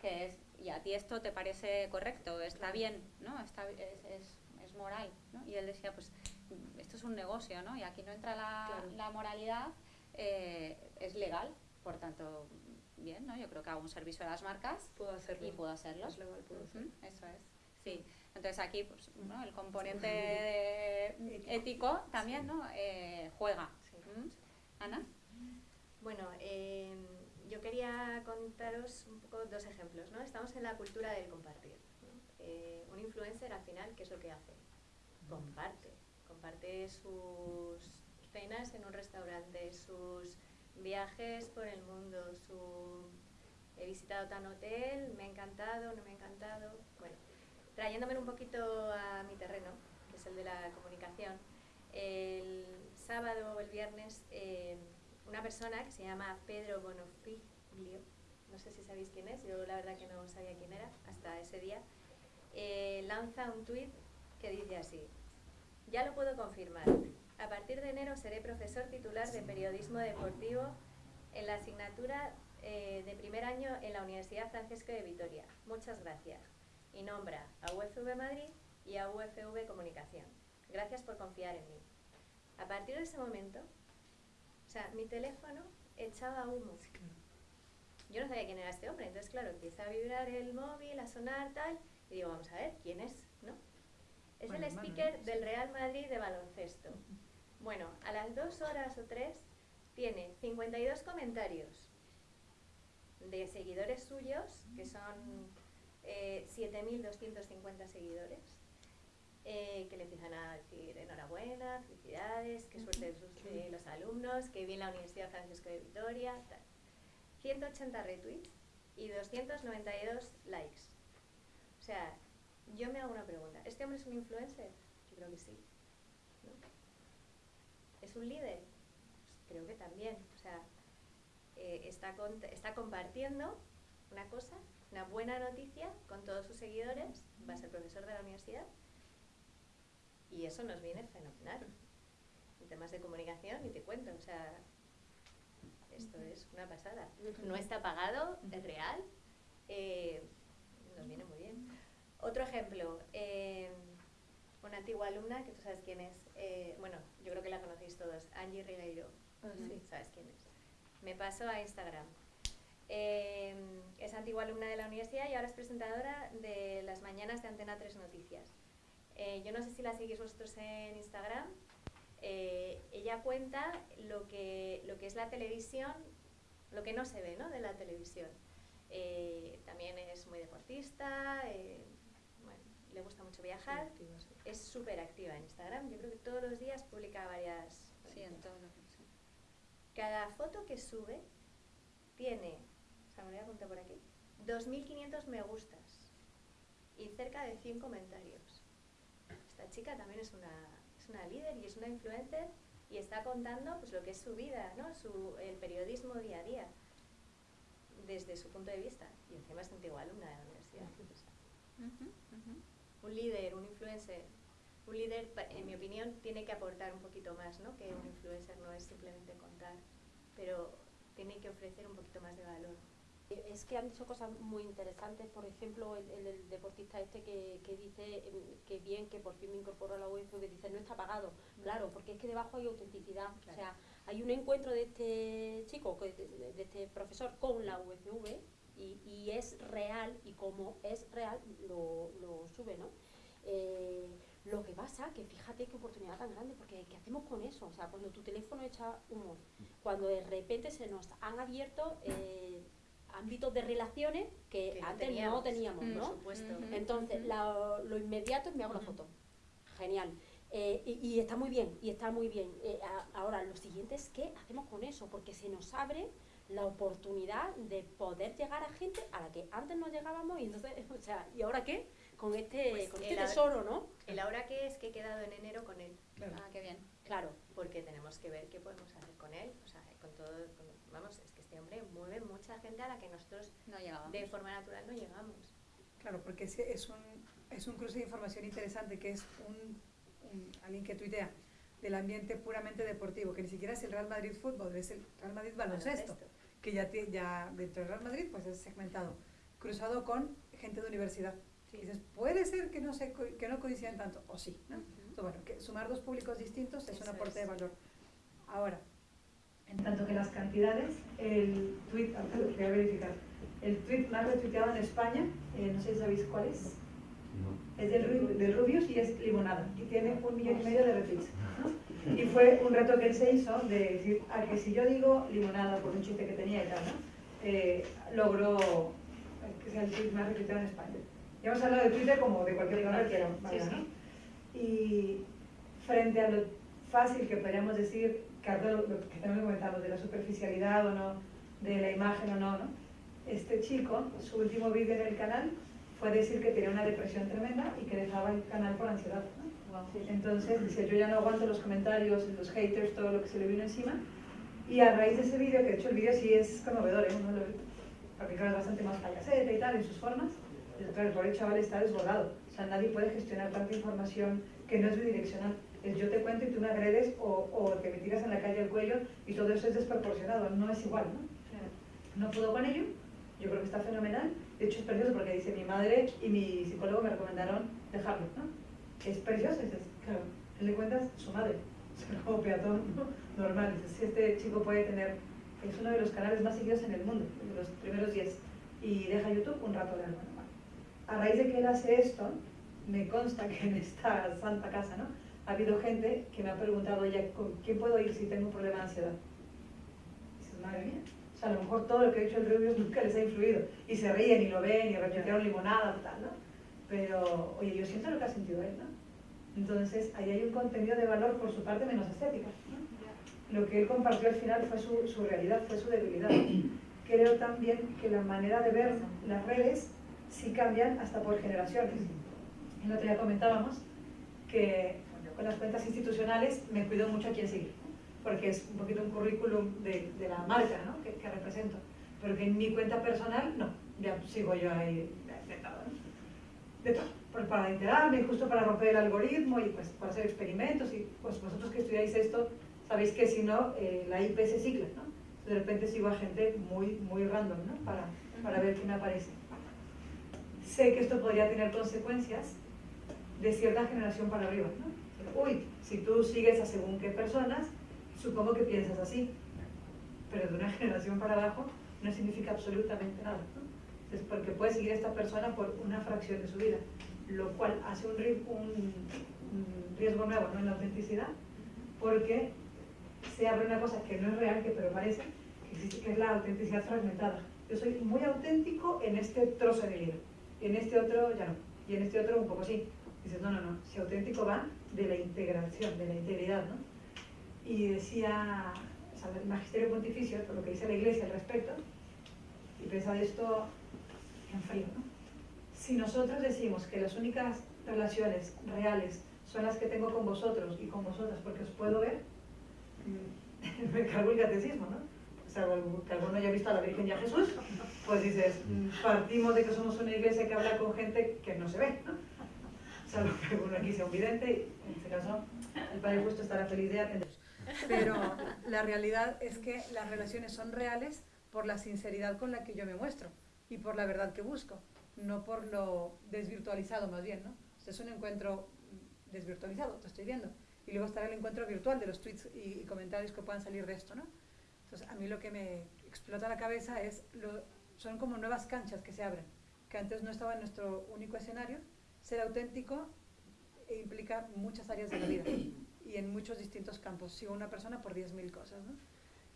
Speaker 1: que es, ¿y a ti esto te parece correcto? ¿Está bien? ¿no? Está, es, es, es moral? ¿no? Y él decía, pues esto es un negocio, ¿no? Y aquí no entra la,
Speaker 4: Claro.
Speaker 1: la moralidad, eh, es legal, por tanto, bien, ¿no? Yo creo que hago un servicio a las marcas
Speaker 4: Puedo hacerlo.
Speaker 1: y puedo hacerlo.
Speaker 4: Es legal, puedo hacerlo.
Speaker 1: Eso es. Sí. Entonces aquí, pues, ¿no? el componente de- ético también, ¿no? Eh, juega.
Speaker 5: Sí.
Speaker 1: ¿Mm? Ana.
Speaker 5: Bueno, eh, yo quería contaros un poco dos ejemplos, ¿no? Estamos en la cultura del compartir. ¿no? Eh, un influencer al final, ¿qué es lo que hace? Comparte. Comparte sus cenas en un restaurante, sus viajes por el mundo, su... He visitado tan hotel, me ha encantado, no me ha encantado. Bueno, trayéndome un poquito a mi terreno, que es el de la comunicación, el sábado o el viernes eh, una persona que se llama Pedro Bonofiglio, no sé si sabéis quién es, yo la verdad que no sabía quién era hasta ese día, eh, lanza un tuit que dice así, ya lo puedo confirmar, a partir de enero seré profesor titular de periodismo deportivo en la asignatura eh, de primer año en la Universidad Francesco de Vitoria. Muchas gracias. Y nombra a UFV Madrid y a UFV Comunicación. Gracias por confiar en mí. A partir de ese momento, o sea, mi teléfono echaba humo. Yo no sabía quién era este hombre, entonces claro, empieza a vibrar el móvil, a sonar tal, y digo, vamos a ver, ¿quién es? ¿No? Es
Speaker 3: Bueno,
Speaker 5: el speaker del Real Madrid de baloncesto. Bueno, a las dos horas o tres tiene 52 comentarios de seguidores suyos, que son eh, 7.250 seguidores, eh, que le empiezan a decir enhorabuena, felicidades, qué suerte de, sus- de los alumnos, que bien la Universidad Francisco de Vitoria, tal. 180 retweets y 292 likes. O sea, yo me hago una pregunta. ¿Este hombre es un influencer? Yo creo que sí. ¿no? ¿Es un líder? Pues creo que también. O sea, eh, está, está compartiendo una cosa, una buena noticia con todos sus seguidores, va a ser profesor de la universidad y eso nos viene fenomenal. En temas de comunicación, ni te cuento, o sea, esto es una pasada. No está pagado, es real, eh, nos viene muy bien. Otro ejemplo, eh, una antigua alumna, que tú sabes quién es, eh, bueno, yo creo que la conocéis todos, Angie Ribeiro.
Speaker 4: Ah, sí.
Speaker 5: ¿Sabes quién es? Me paso a Instagram. Eh, es antigua alumna de la universidad y ahora es presentadora de las mañanas de Antena 3 Noticias. Yo no sé si la seguís vosotros en Instagram. Ella cuenta lo que, lo que es la televisión, lo que no se ve ¿no? de la televisión. También es muy deportista, le gusta mucho viajar,
Speaker 4: Activa, sí.
Speaker 5: es súper activa en Instagram. Yo creo que todos los días publica varias.
Speaker 1: Sí, en todo lo que sí.
Speaker 5: Cada foto que sube tiene, o sea, me lo voy a apuntar por aquí, 2.500 me gustas y cerca de 100 comentarios. Esta chica también es una, es una líder y es una influencer y está contando pues lo que es su vida, ¿no? Su, el periodismo día a día desde su punto de vista y encima es antigua alumna de la universidad. Un líder, un influencer, un líder, en mi opinión, tiene que aportar un poquito más, ¿no? Que un influencer no es simplemente contar, pero tiene que ofrecer un poquito más de valor.
Speaker 2: Es que han dicho cosas muy interesantes, por ejemplo, el, deportista este que, que, dice em, que bien, que por fin me incorporó a la UFV, dice no está pagado. Mm. Claro, porque es que debajo hay autenticidad. O sea, hay un encuentro de este chico, de, este profesor con la UFV y, y, es real y como es real lo, lo sube, ¿no? Eh, lo que pasa, que fíjate qué oportunidad tan grande, porque ¿qué hacemos con eso? O sea, cuando tu teléfono echa humo, cuando de repente se nos han abierto eh, ámbitos de relaciones que, antes no teníamos, ¿no? Entonces, lo inmediato es me hago la foto. Genial. Eh, y, está muy bien, y está muy bien. Eh, ahora, lo siguiente es qué hacemos con eso, porque se nos abre la oportunidad de poder llegar a gente a la que antes no llegábamos y entonces, o sea, ¿y ahora qué? Con este, pues con este tesoro, ¿no?
Speaker 5: El ahora qué es que he quedado en enero con él.
Speaker 1: Ah, qué bien.
Speaker 5: Claro, porque tenemos que ver qué podemos hacer con él, o sea, con todo, vamos, es que este hombre mueve mucha gente a la que nosotros
Speaker 1: no llegamos.
Speaker 5: de forma natural no llegamos.
Speaker 3: Claro, porque es, es, un, es un cruce de información interesante que es un alguien que tuitea, del ambiente puramente deportivo, que ni siquiera es el Real Madrid fútbol, es el Real Madrid baloncesto, que ya, ya dentro del Real Madrid pues es segmentado, cruzado con gente de universidad. Y dices, puede ser que no, se, que no coincidan tanto, o sí. ¿no? Entonces, bueno, que sumar dos públicos distintos es un aporte de valor. Ahora, en tanto que las cantidades, el tweet, voy a verificar, el tweet más retuiteado en España, eh, no sé si sabéis cuál es, es del, del, Rubius y es limonada. Y tiene un millón y medio de retweets. Y fue un reto que él se hizo de decir, a que si yo digo limonada por un chiste que tenía y tal, ¿no? Eh, logró que sea el tweet más retuiteado en España. Ya hemos hablado de Twitter como de cualquier canal que ¿no? Y frente a lo fácil que podríamos decir, que, lo, que también comentamos, de la superficialidad o no, de la imagen o no, ¿no? Este chico, su último vídeo en el canal fue decir que tenía una depresión tremenda y que dejaba el canal por ansiedad. Entonces dice, yo ya no aguanto los comentarios, los haters, todo lo que se le vino encima. Y a raíz de ese vídeo, que de hecho el vídeo sí es conmovedor, ¿eh? porque claro, es bastante más payaseta y tal en sus formas, el pobre chaval está desbordado. O sea, nadie puede gestionar tanta información que no es bidireccional. Es yo te cuento y tú me agredes o, o te me tiras en la calle al cuello y todo eso es desproporcionado, no es igual, ¿no? No puedo con ello, yo creo que está fenomenal de hecho es precioso porque dice mi madre y mi psicólogo me recomendaron dejarlo, ¿no? Es precioso, dices, claro, él le cuentas su madre, es como peatón normal, dices, si este chico puede tener, es uno de los canales más seguidos en el mundo, de los primeros 10, y deja YouTube un rato de algo, A raíz de que él hace esto, me consta que en esta santa casa, ¿no? Ha habido gente que me ha preguntado, oye, ¿con quién puedo ir si tengo un problema de ansiedad? Y dices, madre mía, o sea, a lo mejor todo lo que ha hecho el Rubius nunca les ha influido. Y se ríen y lo ven y repitieron limonada y tal, ¿no? Pero, oye, yo siento lo que ha sentido él, ¿no? Entonces, ahí hay un contenido de valor por su parte menos estética. Lo que él compartió al final fue su, su realidad, fue su debilidad. Creo también que la manera de ver las redes sí cambian hasta por generaciones. El otro día comentábamos que con las cuentas institucionales me cuido mucho a quién seguir porque es un poquito un currículum de, de la marca ¿no? que, que, represento. Pero que en mi cuenta personal, no, ya sigo yo ahí de, todo. De todo. Pues para enterarme, justo para romper el algoritmo y pues para hacer experimentos. Y pues vosotros que estudiáis esto, sabéis que si no, eh, la IP se cicla, ¿no? De repente sigo a gente muy, muy random, ¿no? Para, para ver quién aparece. Sé que esto podría tener consecuencias de cierta generación para arriba, ¿no? Uy, si tú sigues a según qué personas, supongo que piensas así, pero de una generación para abajo no significa absolutamente nada. Es porque puede seguir a esta persona por una fracción de su vida, lo cual hace un, riesgo nuevo ¿no? en la autenticidad, porque se abre una cosa que no es real, que pero parece, que es la autenticidad fragmentada. Yo soy muy auténtico en este trozo de mi vida, y en este otro ya no, y en este otro un poco sí. Dices, no, no, no, si auténtico va de la integración, de la integridad, ¿no? y decía el magisterio pontificio, por lo que dice la iglesia al respecto, y pensad esto en frío, ¿no? Si nosotros decimos que las únicas relaciones reales son las que tengo con vosotros y con vosotras, porque os puedo ver, mm, me cargo el catecismo, ¿no? O sea, que alguno haya visto a la Virgen y a Jesús, pues dices, mm, partimos de que somos una iglesia que habla con gente que no se ve, ¿no? Salvo que alguno aquí sea un vidente, y en este caso el Padre Justo estará feliz de atender. Pero la realidad es que las relaciones son reales por la sinceridad con la que yo me muestro y por la verdad que busco, no por lo desvirtualizado más bien, ¿no? es un encuentro desvirtualizado, te estoy viendo. Y luego estará el encuentro virtual de los tweets y, comentarios que puedan salir de esto, ¿no? Entonces, a mí lo que me explota la cabeza es, lo, son como nuevas canchas que se abren, que antes no estaba en nuestro único escenario. Ser auténtico implica muchas áreas de la vida y en muchos distintos campos. Sigo una persona por 10.000 cosas, ¿no?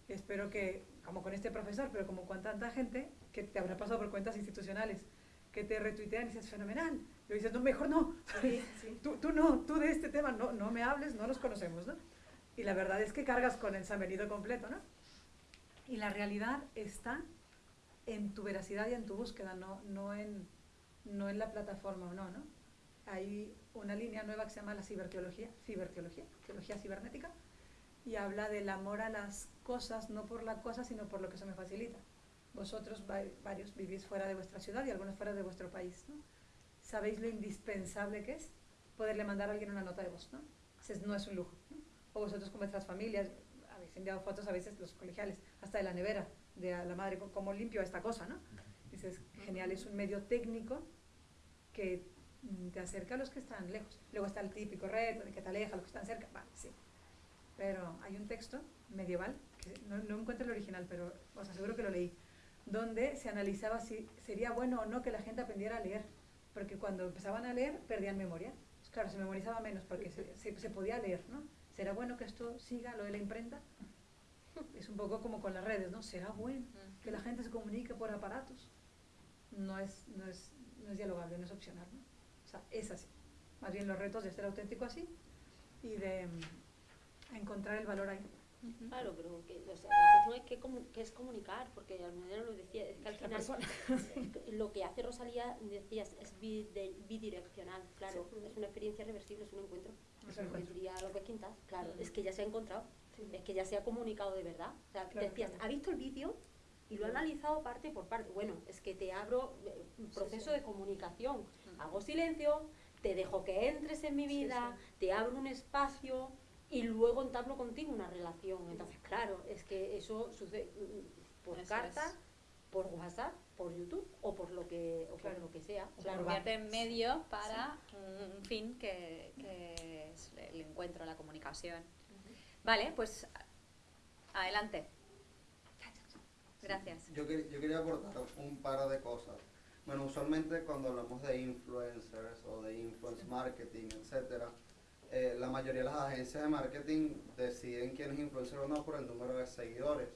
Speaker 3: Espero que, como con este profesor, pero como con tanta gente que te habrá pasado por cuentas institucionales, que te retuitean y dices, fenomenal. Y dices, no, mejor no. Tú, tú, no, tú de este tema no, no me hables, no nos conocemos, ¿no? Y la verdad es que cargas con el San completo, ¿no? Y la realidad está en tu veracidad y en tu búsqueda, no, no, en, no en la plataforma o no, ¿no? Hay una línea nueva que se llama la ciberteología, ciberteología, teología cibernética, y habla del amor a las cosas, no por la cosa, sino por lo que se me facilita. Vosotros varios vivís fuera de vuestra ciudad y algunos fuera de vuestro país, ¿no? Sabéis lo indispensable que es poderle mandar a alguien una nota de voz, ¿no? no es un lujo. O vosotros con vuestras familias, habéis enviado fotos a veces los colegiales, hasta de la nevera, de la madre, cómo limpio esta cosa, ¿no? Dices, genial, es un medio técnico que te acerca a los que están lejos. Luego está el típico reto de que te aleja a los que están cerca. Vale, sí. Pero hay un texto medieval, que no encuentro el original, pero os aseguro que lo leí, donde se analizaba si sería bueno o no que la gente aprendiera a leer. Porque cuando empezaban a leer, perdían memoria. Pues claro, se memorizaba menos porque se, se, podía leer, ¿no? ¿Será bueno que esto siga, lo de la imprenta? Es un poco como con las redes, ¿no? ¿Será bueno que la gente se comunique por aparatos? No es, no es, no es dialogable, no es opcional, ¿no? es así. Más bien los retos de ser auténtico así y de mm, encontrar el valor ahí.
Speaker 2: Claro, pero que, o sea, la cuestión es que, es comunicar, porque lo decía, es que al final lo que hace Rosalía, decías, es bidireccional, claro, es una experiencia reversible, es un encuentro. Es un encuentro. Diría López Quintas, claro, es que ya se ha encontrado, es que ya se ha comunicado de verdad. O sea, decías, ¿ha visto el vídeo? Y lo ha analizado parte por parte. Bueno, es que te abro eh, un proceso de comunicación hago silencio, te dejo que entres en mi vida, te abro un espacio y luego entablo contigo una relación. Entonces, claro, es que eso sucede por carta, por WhatsApp, por YouTube o por lo que, o por lo que sea.
Speaker 1: Claro, convierte en medio para un fin que, es el encuentro, la comunicación. Vale, pues adelante. Gracias.
Speaker 6: Yo, yo quería aportar un par de cosas. Bueno, usualmente cuando hablamos de influencers o de influence marketing, etcétera, eh, la mayoría de las agencias de marketing deciden quién es influencer o no por el número de seguidores.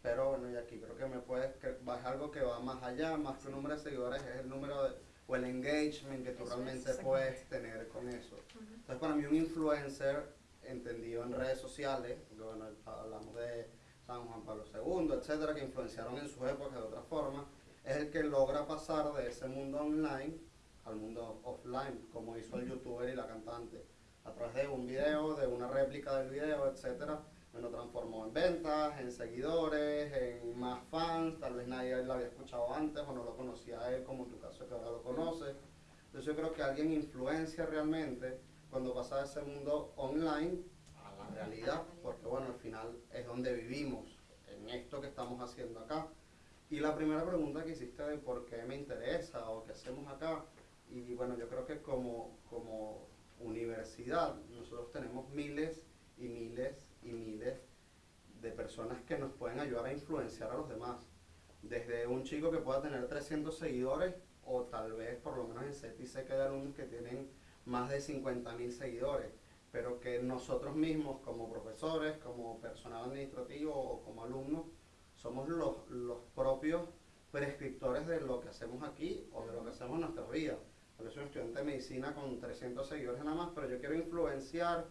Speaker 6: Pero bueno, y aquí creo que me puedes, que es algo que va más allá, más que un número de seguidores, es el número de, o el engagement que tú realmente puedes tener con eso. Entonces, para mí un influencer, entendido en redes sociales, bueno, hablamos de San Juan Pablo II, etcétera, que influenciaron en su época de otra forma, es el que logra pasar de ese mundo online al mundo offline, como hizo el youtuber y la cantante. A través de un video, de una réplica del video, etcétera, me lo transformó en ventas, en seguidores, en más fans, tal vez nadie lo había escuchado antes o no lo conocía él, como en tu caso que ahora lo conoces. Entonces yo creo que alguien influencia realmente cuando pasa de ese mundo online a la realidad, porque bueno, al final es donde vivimos, en esto que estamos haciendo acá. Y la primera pregunta que hiciste de por qué me interesa o qué hacemos acá, y bueno, yo creo que como, como universidad nosotros tenemos miles y miles y miles de personas que nos pueden ayudar a influenciar a los demás. Desde un chico que pueda tener 300 seguidores o tal vez por lo menos en CETI sé que hay alumnos que tienen más de 50.000 seguidores, pero que nosotros mismos como profesores, como personal administrativo o como alumnos, somos los, los propios prescriptores de lo que hacemos aquí o de lo que hacemos en nuestra vida. Yo soy un estudiante de medicina con 300 seguidores nada más, pero yo quiero influenciar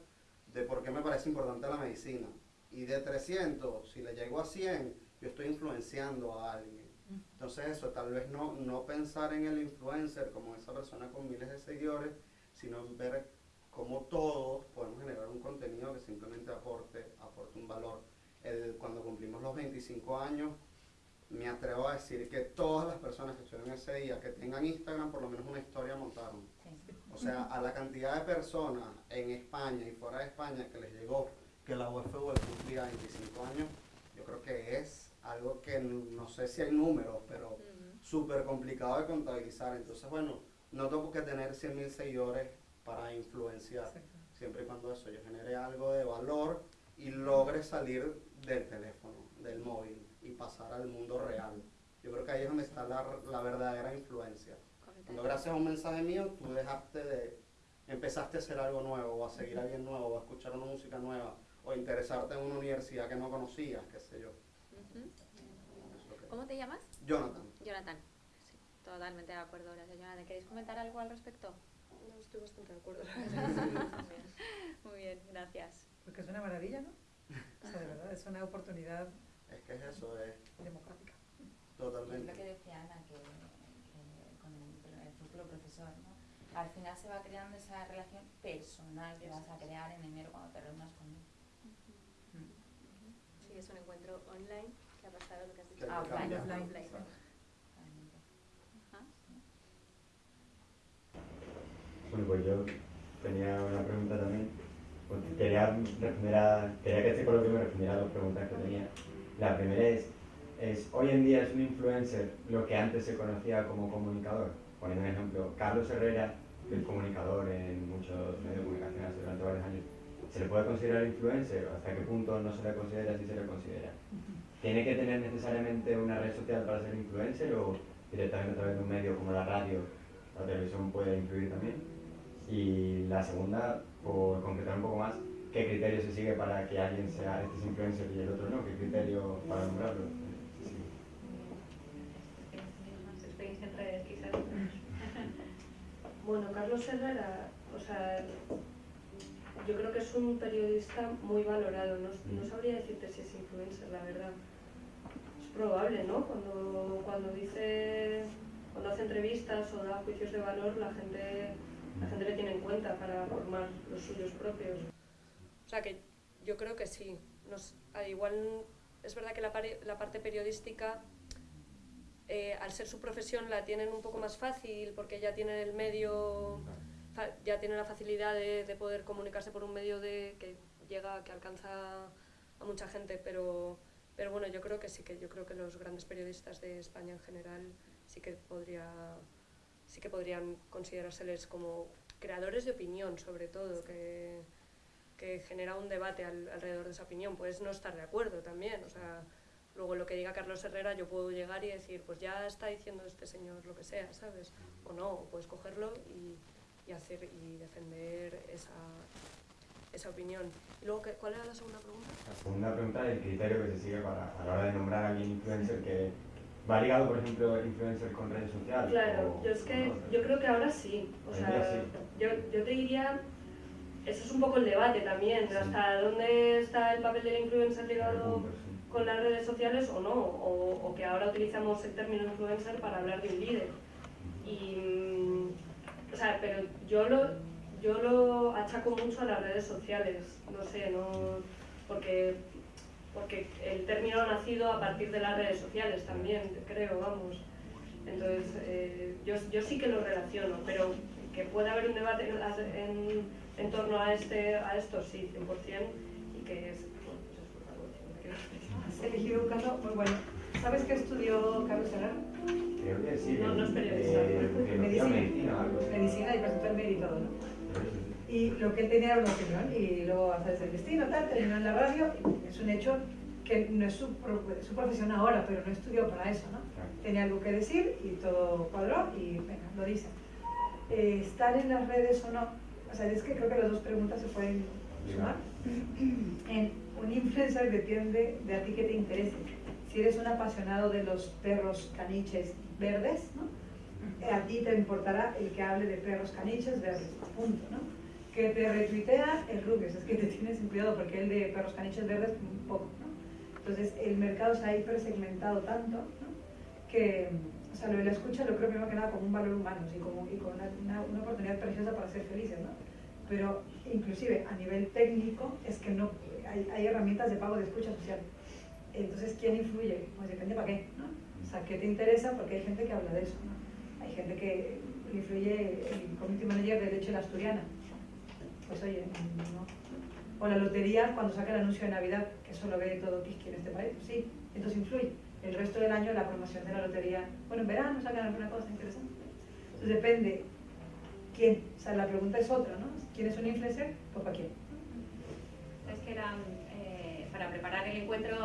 Speaker 6: de por qué me parece importante la medicina. Y de 300, si le llego a 100, yo estoy influenciando a alguien. Entonces eso, tal vez no, no pensar en el influencer como esa persona con miles de seguidores, sino ver cómo todos podemos generar un contenido que simplemente aporte, aporte un valor. El, cuando cumplimos los 25 años, me atrevo a decir que todas las personas que estuvieron ese día, que tengan Instagram, por lo menos una historia montaron. O sea, a la cantidad de personas en España y fuera de España que les llegó que la UFV cumplía 25 años, yo creo que es algo que no sé si hay números, pero súper complicado de contabilizar. Entonces, bueno, no tengo que tener 100.000 seguidores para influenciar, siempre y cuando eso yo genere algo de valor y logre salir del teléfono, del móvil y pasar al mundo real. Yo creo que ahí es donde está la, la verdadera influencia. Cuando gracias a un mensaje mío tú dejaste de, empezaste a hacer algo nuevo, o a seguir a alguien nuevo, o a escuchar una música nueva, o interesarte en una universidad que no conocías, qué sé yo.
Speaker 1: ¿Cómo te llamas?
Speaker 6: Jonathan.
Speaker 1: Jonathan. Sí, totalmente de acuerdo, gracias Jonathan. ¿Queréis comentar algo al respecto?
Speaker 4: No, estoy bastante de acuerdo.
Speaker 1: Muy bien, gracias.
Speaker 3: Porque es una maravilla, ¿no? O sea, de verdad, es una oportunidad
Speaker 6: Es que es eso, es
Speaker 3: democrática.
Speaker 7: Es
Speaker 6: totalmente.
Speaker 7: lo que decía Ana, que, que con el, el futuro profesor, ¿no? Al final se va creando esa relación personal que vas a crear en enero cuando te reúnas con él.
Speaker 5: Sí, es un encuentro online que ha pasado lo que has dicho.
Speaker 6: Que
Speaker 7: Ah, offline,
Speaker 3: offline.
Speaker 5: Offline.
Speaker 8: Bueno, pues yo tenía una pregunta también. Pues quería, responder a, quería que este coloquio me respondiera a dos preguntas que tenía. La primera es, es, hoy en día es un influencer lo que antes se conocía como comunicador. Poniendo un ejemplo, Carlos Herrera, que es comunicador en muchos medios de comunicación hace durante varios años, ¿se le puede considerar influencer? ¿Hasta qué punto no se le considera si se le considera? ¿Tiene que tener necesariamente una red social para ser influencer o directamente a través de un medio como la radio, la televisión puede influir también? Y la segunda, por concretar un poco más, ¿qué criterio se sigue para que alguien sea este es influencer y el otro no? ¿Qué criterio para nombrarlo? Sí.
Speaker 4: Bueno, Carlos Herrera, o sea, yo creo que es un periodista muy valorado. No, no sabría decirte si es influencer, la verdad. Es probable, ¿no? Cuando, cuando dice, cuando hace entrevistas o da juicios de valor, la gente, la gente le tiene en cuenta para formar los suyos propios. O sea que yo creo que sí. Nos, al igual es verdad que la, la parte periodística eh, al ser su profesión la tienen un poco más fácil porque ya tienen el medio, ya tienen la facilidad de, de poder comunicarse por un medio de, que llega, que alcanza a mucha gente, pero, pero bueno, yo creo que sí que yo creo que los grandes periodistas de España en general sí que podría, sí que podrían considerárseles como creadores de opinión, sobre todo, que, que genera un debate al- alrededor de esa opinión. Puedes no estar de acuerdo también, o sea, luego lo que diga Carlos Herrera yo puedo llegar y decir, pues ya está diciendo este señor lo que sea, ¿sabes? O no, o puedes cogerlo y, y hacer y defender esa, esa opinión. Y luego, ¿qué- ¿cuál era la segunda pregunta?
Speaker 8: La segunda pregunta es el criterio que se sigue para, a la hora de nombrar a alguien influencer que va ligado, por ejemplo, influencer con redes sociales.
Speaker 4: Claro,
Speaker 8: o-
Speaker 4: yo es que
Speaker 8: no.
Speaker 4: yo creo que ahora sí. O sea,
Speaker 8: sí.
Speaker 4: yo, yo te diría, eso es un poco el debate también, hasta dónde está el papel del influencer ligado con las redes sociales o no, o, o que ahora utilizamos el término influencer para hablar de un líder. Y, mm, o sea, pero yo lo, yo lo achaco mucho a las redes sociales, no sé, no, porque, porque el término ha nacido a partir de las redes sociales también, creo, vamos. Entonces, eh, yo, yo sí que lo relaciono, pero que pueda haber un debate en, en- en torno a, este, a esto, sí, 100%, y que es, bueno, pues es
Speaker 3: Has elegido un caso muy bueno. ¿Sabes qué estudió Carlos Herrera?
Speaker 8: Creo que sí.
Speaker 4: No, no es periodista.
Speaker 8: eh, o
Speaker 3: Medicina.
Speaker 8: medicina algo así.
Speaker 3: Medicina y presentó el todo, ¿no? Y lo que él tenía era una opinión y luego hace el destino, tal, terminó en la radio. es un hecho que no es su, su profesión ahora, pero no estudió para eso, ¿no? Tenía algo que decir y todo cuadró y venga, lo dice. Eh, ¿Estar en las redes o no? O sea, es que creo que las dos preguntas se pueden sumar. En un influencer depende de a ti que te interese. Si eres un apasionado de los perros caniches verdes, ¿no? A ti te importará el que hable de perros caniches verdes, punto, ¿no? Que te retuitea el Rubius, es que te tienes cuidado porque el de perros caniches verdes, un poco, ¿no? Entonces el mercado se ha hipersegmentado tanto, ¿no? Que, o sea, lo de la escucha lo creo primero que nada como un valor humano y como, y como una, una, una oportunidad preciosa para ser felices, ¿no? Pero inclusive a nivel técnico es que no hay, hay herramientas de pago de escucha social. Entonces, ¿quién influye? Pues depende para qué, ¿no? O sea, ¿qué te interesa? Porque hay gente que habla de eso, ¿no? Hay gente que influye el community manager de Leche la Asturiana. Pues oye, no. O la lotería cuando saca el anuncio de Navidad, que eso lo ve todo Kiski en este país, pues sí, entonces influye. El resto del año la promoción de la lotería, bueno, en verano sacan alguna cosa interesante. Entonces depende quién, o sea, la pregunta es otra, ¿no? ¿Quién es un influencer? Pues para quién.
Speaker 1: Es que era, eh, para preparar el encuentro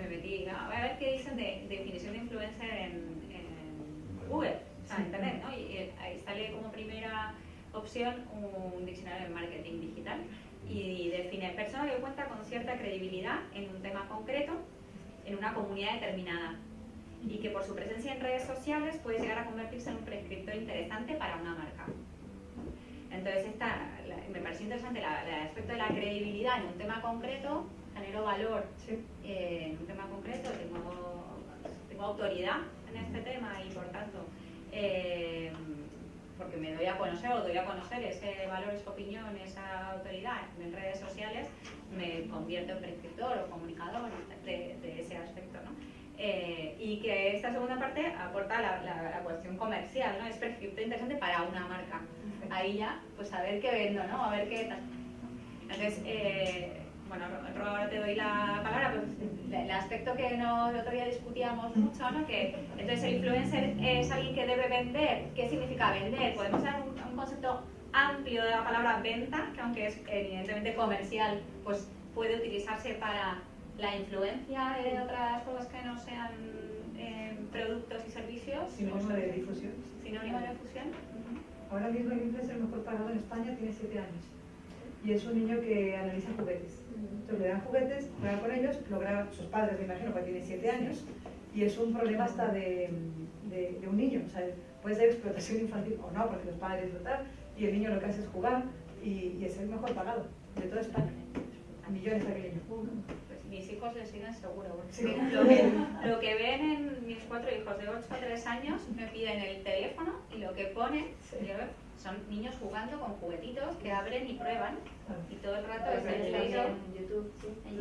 Speaker 1: me metí, ¿no? a ver qué dicen de, definición de influencer en, en Google, o sea, en Internet, ¿no? Y, eh, ahí sale como primera opción un diccionario de marketing digital y define persona que cuenta con cierta credibilidad en un tema concreto en una comunidad determinada y que por su presencia en redes sociales puede llegar a convertirse en un prescriptor interesante para una marca. Entonces, esta, me pareció interesante el aspecto de la credibilidad en un tema concreto, genero valor eh, en un tema concreto, tengo, tengo autoridad en este tema y por tanto, eh, porque me doy a conocer o doy a conocer ese valor, esa opinión, esa autoridad en redes sociales, me convierto en prescriptor o comunicador de, de ese aspecto. ¿no? Eh, y que esta segunda parte aporta la, la, la, cuestión comercial, ¿no? Es prescriptor interesante para una marca. Ahí ya, pues a ver qué vendo, ¿no? A ver qué tal. Entonces, eh, bueno, Ro, ahora te doy la palabra, pues el aspecto que no, el otro día discutíamos mucho, ¿no? Que entonces el influencer es alguien que debe vender. ¿Qué significa vender? Podemos dar un, un concepto amplio de la palabra venta, que aunque es evidentemente comercial, pues puede utilizarse para la influencia de otras cosas que no sean eh, productos y servicios.
Speaker 3: Sinónimo de difusión.
Speaker 1: Sinónimo de difusión.
Speaker 3: Uh -huh. Ahora mismo el influencer mejor pagado en España tiene 7 años. Y es un niño que analiza juguetes. Entonces le dan juguetes, juega con ellos, lo graban sus padres, me imagino, porque tiene 7 años. Y es un problema hasta de, de, de, un niño. O sea, puede ser explotación infantil o no, porque los padres tal. Y el niño lo que hace es jugar y, y es el mejor pagado de toda España. A millones de aquellos.
Speaker 1: mis hijos les siguen seguro. Porque
Speaker 3: Sí.
Speaker 1: lo, que, lo que ven en mis cuatro hijos de 8 a 3 años me piden el teléfono y lo que ponen yo veo, son niños jugando con juguetitos que abren y prueban y todo el rato es el
Speaker 5: en YouTube.
Speaker 1: En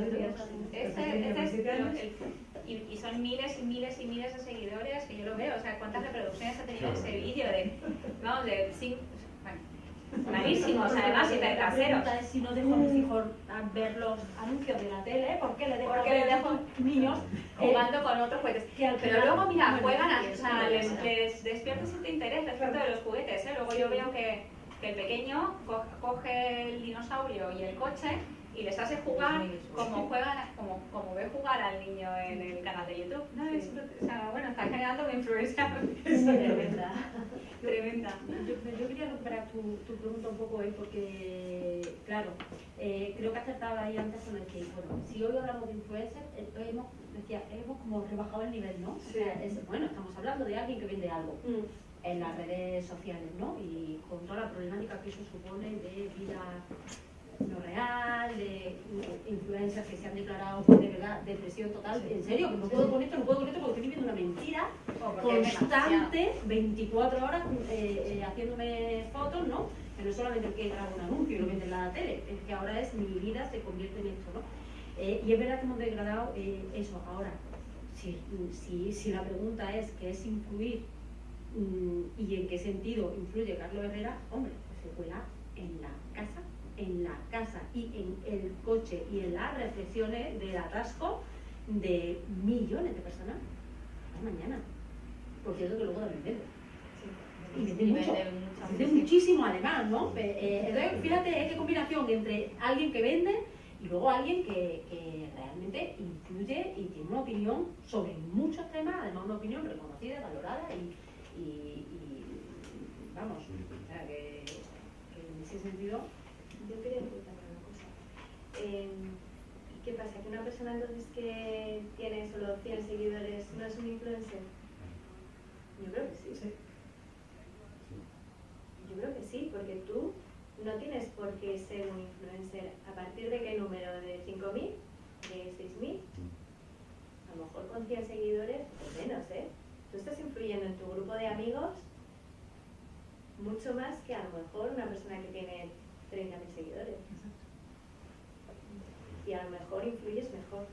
Speaker 1: YouTube. Y, son miles y miles y miles de seguidores que yo lo veo. O sea, ¿cuántas reproducciones ha tenido ese vídeo? De, vamos, de malísimos además y
Speaker 2: La
Speaker 1: caseros.
Speaker 2: pregunta es si no dejo a mis hijos a ver los anuncios de la tele, ¿por qué le dejo,
Speaker 1: ¿Por qué
Speaker 2: a
Speaker 1: le dejo
Speaker 2: niños
Speaker 1: jugando con otros juguetes. Pero luego, mira, juegan, o sea, les, les despierta cierto interés respecto de los juguetes. ¿eh? Luego yo veo que, que el pequeño co- coge el dinosaurio y el coche y les hace jugar como juegan, como, como ve jugar al niño en el canal de YouTube. No, es, o sea, bueno, está generando una influencia
Speaker 2: Tremenda.
Speaker 1: tremenda.
Speaker 2: Yo, yo quería recuperar tu, tu pregunta un poco, porque, claro, eh, creo que acertaba ahí antes con el que, bueno, si hoy hablamos de influencer, eh, hemos, decía, hemos como rebajado el nivel, ¿no? O sea, es- bueno, estamos hablando de alguien que vende algo en las redes sociales, ¿no? Y con toda la problemática que eso supone de vida no real, de influencers que se han declarado pues, de verdad depresión total. En serio, que no puedo con esto, no puedo con esto porque estoy viviendo una mentira
Speaker 1: O porque es demasiado.
Speaker 2: constante, 24 horas eh, eh, haciéndome fotos, ¿no? Que no es solamente el que graba un anuncio y lo vende en la tele, es que ahora es mi vida se convierte en esto, ¿no? Eh, y es verdad que hemos degradado eh, eso. Ahora, si, si, si la pregunta es qué es influir mm, y en qué sentido influye Carlos Herrera, hombre, pues se cuela en la casa, en la casa y en el coche y en las reflexiones del atasco de millones de personas a mañana. Por cierto que luego también vende. Y vende
Speaker 1: Y
Speaker 2: mucho.
Speaker 1: vende mucho,
Speaker 2: Vende
Speaker 1: sí.
Speaker 2: muchísimo además, ¿no? Eh, eh, entonces, fíjate qué combinación entre alguien que vende y luego alguien que, que realmente influye y tiene una opinión sobre muchos temas, además una opinión reconocida, valorada y, y- y, vamos, o sea, que, que en ese sentido
Speaker 5: Yo quería preguntarle una cosa. Eh, ¿Qué pasa? ¿Que una persona entonces que tiene solo 100 seguidores no es un influencer? Yo creo que sí. Yo creo que sí, porque tú no tienes por qué ser un influencer. ¿A partir de qué número? ¿De 5.000? ¿De 6.000? A lo mejor con 100 seguidores, pues menos, ¿eh? Tú estás influyendo en tu grupo de amigos mucho más que a lo mejor una persona que tiene
Speaker 2: 30.000 seguidores. Y a lo mejor influyes mejor.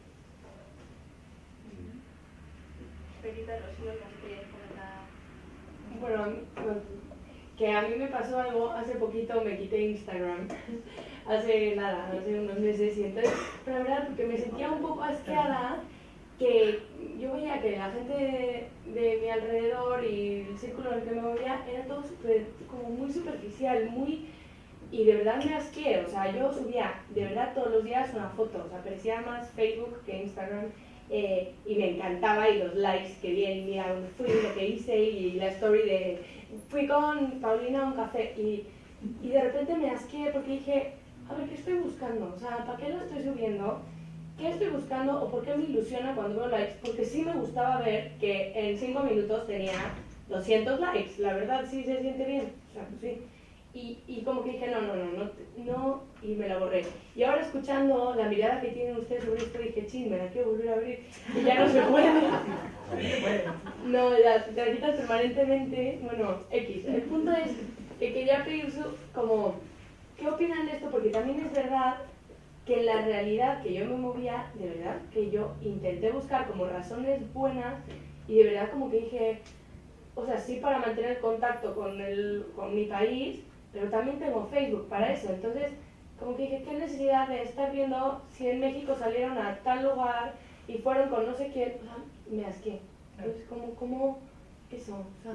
Speaker 9: Perita, Rocío, ¿nos?
Speaker 10: Bueno, bueno, que a mí me pasó algo hace poquito, me quité Instagram. hace nada, hace unos meses. Y entonces, pero la verdad, porque me sentía un poco asqueada, que yo veía que la gente de, de mi alrededor y el círculo en el que me movía era todo súper- como muy superficial, muy. Y de verdad me asqué, o sea, yo subía de verdad todos los días una foto, o sea, parecía más Facebook que Instagram. eh, y me encantaba y los likes que bien, mira dónde fui, lo que hice y la story de fui con Paulina a un café y, y de repente me asqué porque dije, a ver, ¿qué estoy buscando? O sea, ¿para qué lo estoy subiendo? ¿Qué estoy buscando o por qué me ilusiona cuando veo likes? Porque sí me gustaba ver que en 5 minutos tenía 200 likes, la verdad sí se siente bien, o sea, pues sí. Y, y como que dije, no, no, no, no, no, y me la borré. Y ahora escuchando la mirada que tienen ustedes sobre esto, dije, ching, me la quiero volver a abrir, y ya no se puede. No, ya, te la quitas permanentemente, bueno, X. El punto es que quería pedir su, como, ¿qué opinan de esto? Porque también es verdad que en la realidad que yo me movía, de verdad, que yo intenté buscar como razones buenas y de verdad como que dije, o sea, sí para mantener contacto con, el, con mi país, pero también tengo Facebook para eso. Entonces, como que dije, ¿qué necesidad de estar viendo si en México salieron a tal lugar y fueron con no sé quién? O sea, me asqué. Entonces, ¿cómo, cómo eso? O sea,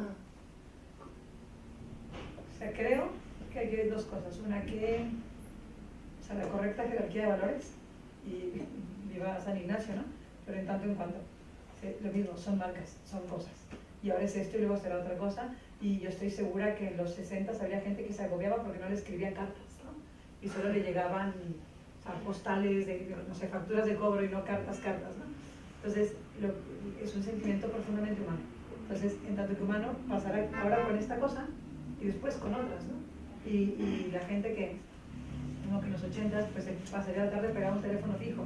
Speaker 3: O sea, creo que hay dos cosas. Una, que o sea, la correcta jerarquía de valores, y viva San Ignacio, ¿no? Pero en tanto en cuanto, sí, lo mismo, son marcas, son cosas. Y ahora es esto y luego será otra cosa. Y yo estoy segura que en los 60 había gente que se agobiaba porque no le escribían cartas, ¿no? Y solo le llegaban o sea, postales, de, no sé, facturas de cobro y no cartas, cartas, ¿no? Entonces, lo- es un sentimiento profundamente humano. Entonces, en tanto que humano, pasará ahora con esta cosa y después con otras, ¿no? Y, y la gente que, como que en los 80 pues pasaría la tarde pegado a un teléfono fijo,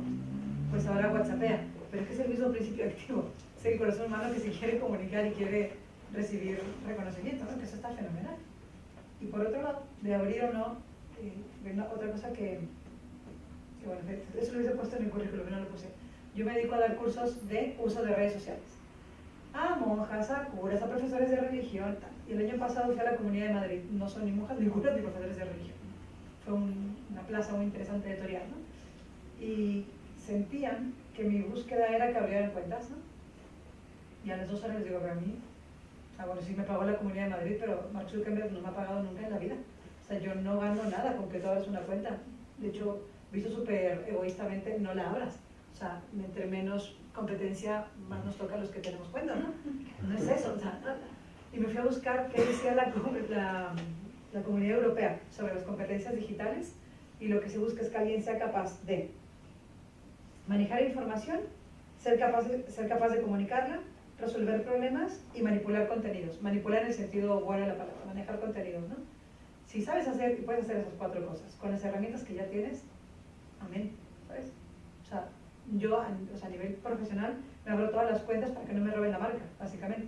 Speaker 3: pues ahora whatsappea. Pero es que es el mismo principio activo. Es el corazón humano que se quiere comunicar y quiere recibir reconocimiento, ¿no? Que eso está fenomenal. Y por otro lado, de abrir o no, eh, una- otra cosa que, que, bueno, eso lo hubiese puesto en el currículum, no lo puse. Yo me dedico a dar cursos de uso de redes sociales. A monjas, a curas, a profesores de religión. Y el año pasado fui a la Comunidad de Madrid. No son ni monjas, ni curas, ni profesores de religión. Fue un- una plaza muy interesante de Toriar, ¿no? Y sentían que mi búsqueda era que abrieran cuentas, ¿no? Y a las dos horas les digo, pero a mí, ah, bueno, sí me pagó la Comunidad de Madrid, pero Mark Zuckerberg no me ha pagado nunca en la vida. O sea, yo no gano nada con que tú abras una cuenta. De hecho, visto súper egoístamente, no la abras. O sea, entre menos competencia, más nos toca a los que tenemos cuenta, ¿no? No es eso. O sea, y me fui a buscar qué decía la, la, la Comunidad Europea sobre las competencias digitales y lo que se busca es que alguien sea capaz de manejar información, ser capaz de, ser capaz de comunicarla, resolver problemas y manipular contenidos. Manipular en el sentido bueno de la palabra, manejar contenidos, ¿no? Si sabes hacer y puedes hacer esas cuatro cosas con las herramientas que ya tienes, amén, ¿sabes? O sea, yo a, o sea, a nivel profesional me abro todas las cuentas para que no me roben la marca, básicamente.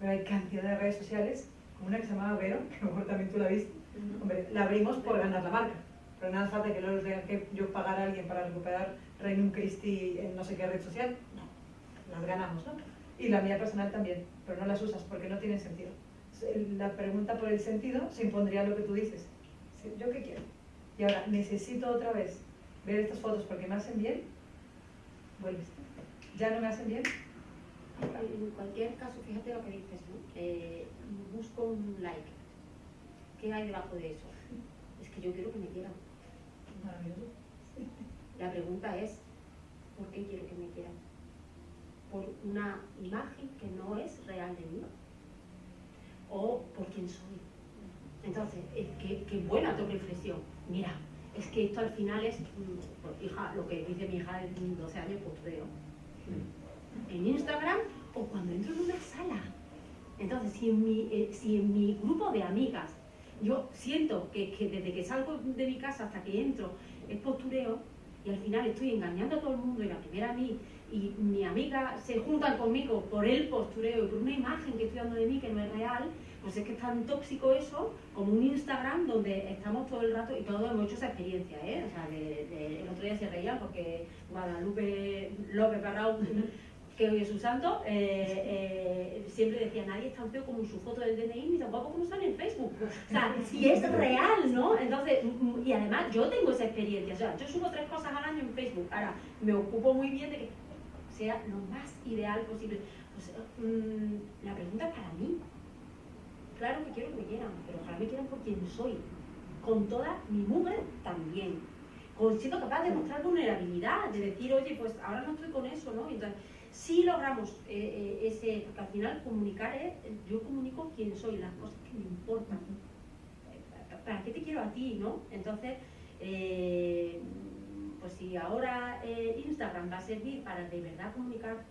Speaker 3: Pero hay cantidad de redes sociales, como una que se llamaba Vero, que mejor también tú la viste. Hombre, la abrimos por ganar la marca, pero nada falta que luego tenga que yo pagar a alguien para recuperar Reino Christi en no sé qué red social. No, las ganamos, ¿no? Y la mía personal también, pero no las usas porque no tienen sentido. La pregunta por el sentido se impondría lo que tú dices. ¿Yo qué quiero? Y ahora, necesito otra vez ver estas fotos porque me hacen bien, vuelves. ¿Ya no me hacen bien?
Speaker 2: En cualquier caso, fíjate lo que dices, ¿no? Eh, busco un like. ¿Qué hay debajo de eso? Es que yo quiero que me quieran.
Speaker 3: Maravilloso.
Speaker 2: La pregunta es, ¿por qué quiero que me quieran? ¿Por una imagen que no es real de mí? ¿O por quién soy? Entonces, es que, qué buena tu reflexión. Mira, es que esto al final es, pues, hija, lo que dice mi hija de 12 años, pues veo. En Instagram o cuando entro en una sala. Entonces, si en mi, eh, si en mi grupo de amigas yo siento que, que desde que salgo de mi casa hasta que entro es postureo y al final estoy engañando a todo el mundo y la primera a mí y mi amiga se juntan conmigo por el postureo y por una imagen que estoy dando de mí que no es real, pues es que es tan tóxico eso como un Instagram donde estamos todo el rato y todos hemos hecho esa experiencia, ¿eh? O sea, de, el otro día se reía porque Guadalupe López Barrao, que hoy es su santo, eh, eh, siempre decía, nadie es tan feo como su foto del DNI ni tampoco como sale en Facebook. O sea, si es real, ¿no? Entonces, y además yo tengo esa experiencia, o sea, yo subo tres cosas al año en Facebook, ahora me ocupo muy bien de que sea lo más ideal posible. Pues, la pregunta es para mí. Claro que quiero que me quieran, pero ojalá me quieran por quien soy. Con toda mi mugre también. Con, siendo capaz de mostrar vulnerabilidad, de decir, oye, pues ahora no estoy con eso, ¿no? Entonces, si logramos eh, eh, ese, porque al final comunicar es, yo comunico quién soy, las cosas que me importan. Eh, ¿Para qué te quiero a ti, no? Entonces, eh, pues si ahora eh, Instagram va a servir para de verdad comunicarte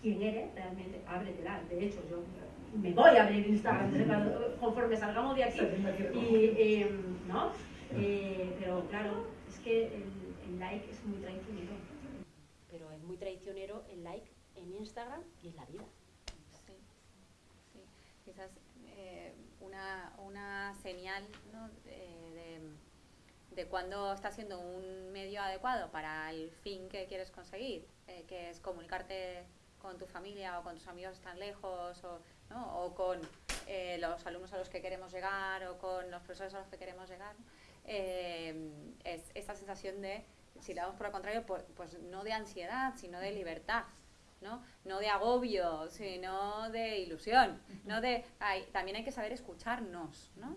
Speaker 2: quién eres, realmente ábretela. De hecho, yo me voy a abrir Instagram conforme salgamos de aquí. Y, eh, ¿no? Eh, pero claro, es que el, el like es muy traicionero. Pero es muy traicionero el like en Instagram y en la vida.
Speaker 1: Sí, sí. Quizás eh, una, una señal ¿no? De, cuando está siendo un medio adecuado para el fin que quieres conseguir, eh, que es comunicarte con tu familia o con tus amigos están lejos o, ¿no? o con eh, los alumnos a los que queremos llegar o con los profesores a los que queremos llegar, eh, es esta sensación de, si damos por el contrario, pues, pues no de ansiedad, sino de libertad. ¿no? no de agobio, sino de ilusión, no de ay, también hay que saber escucharnos, ¿no?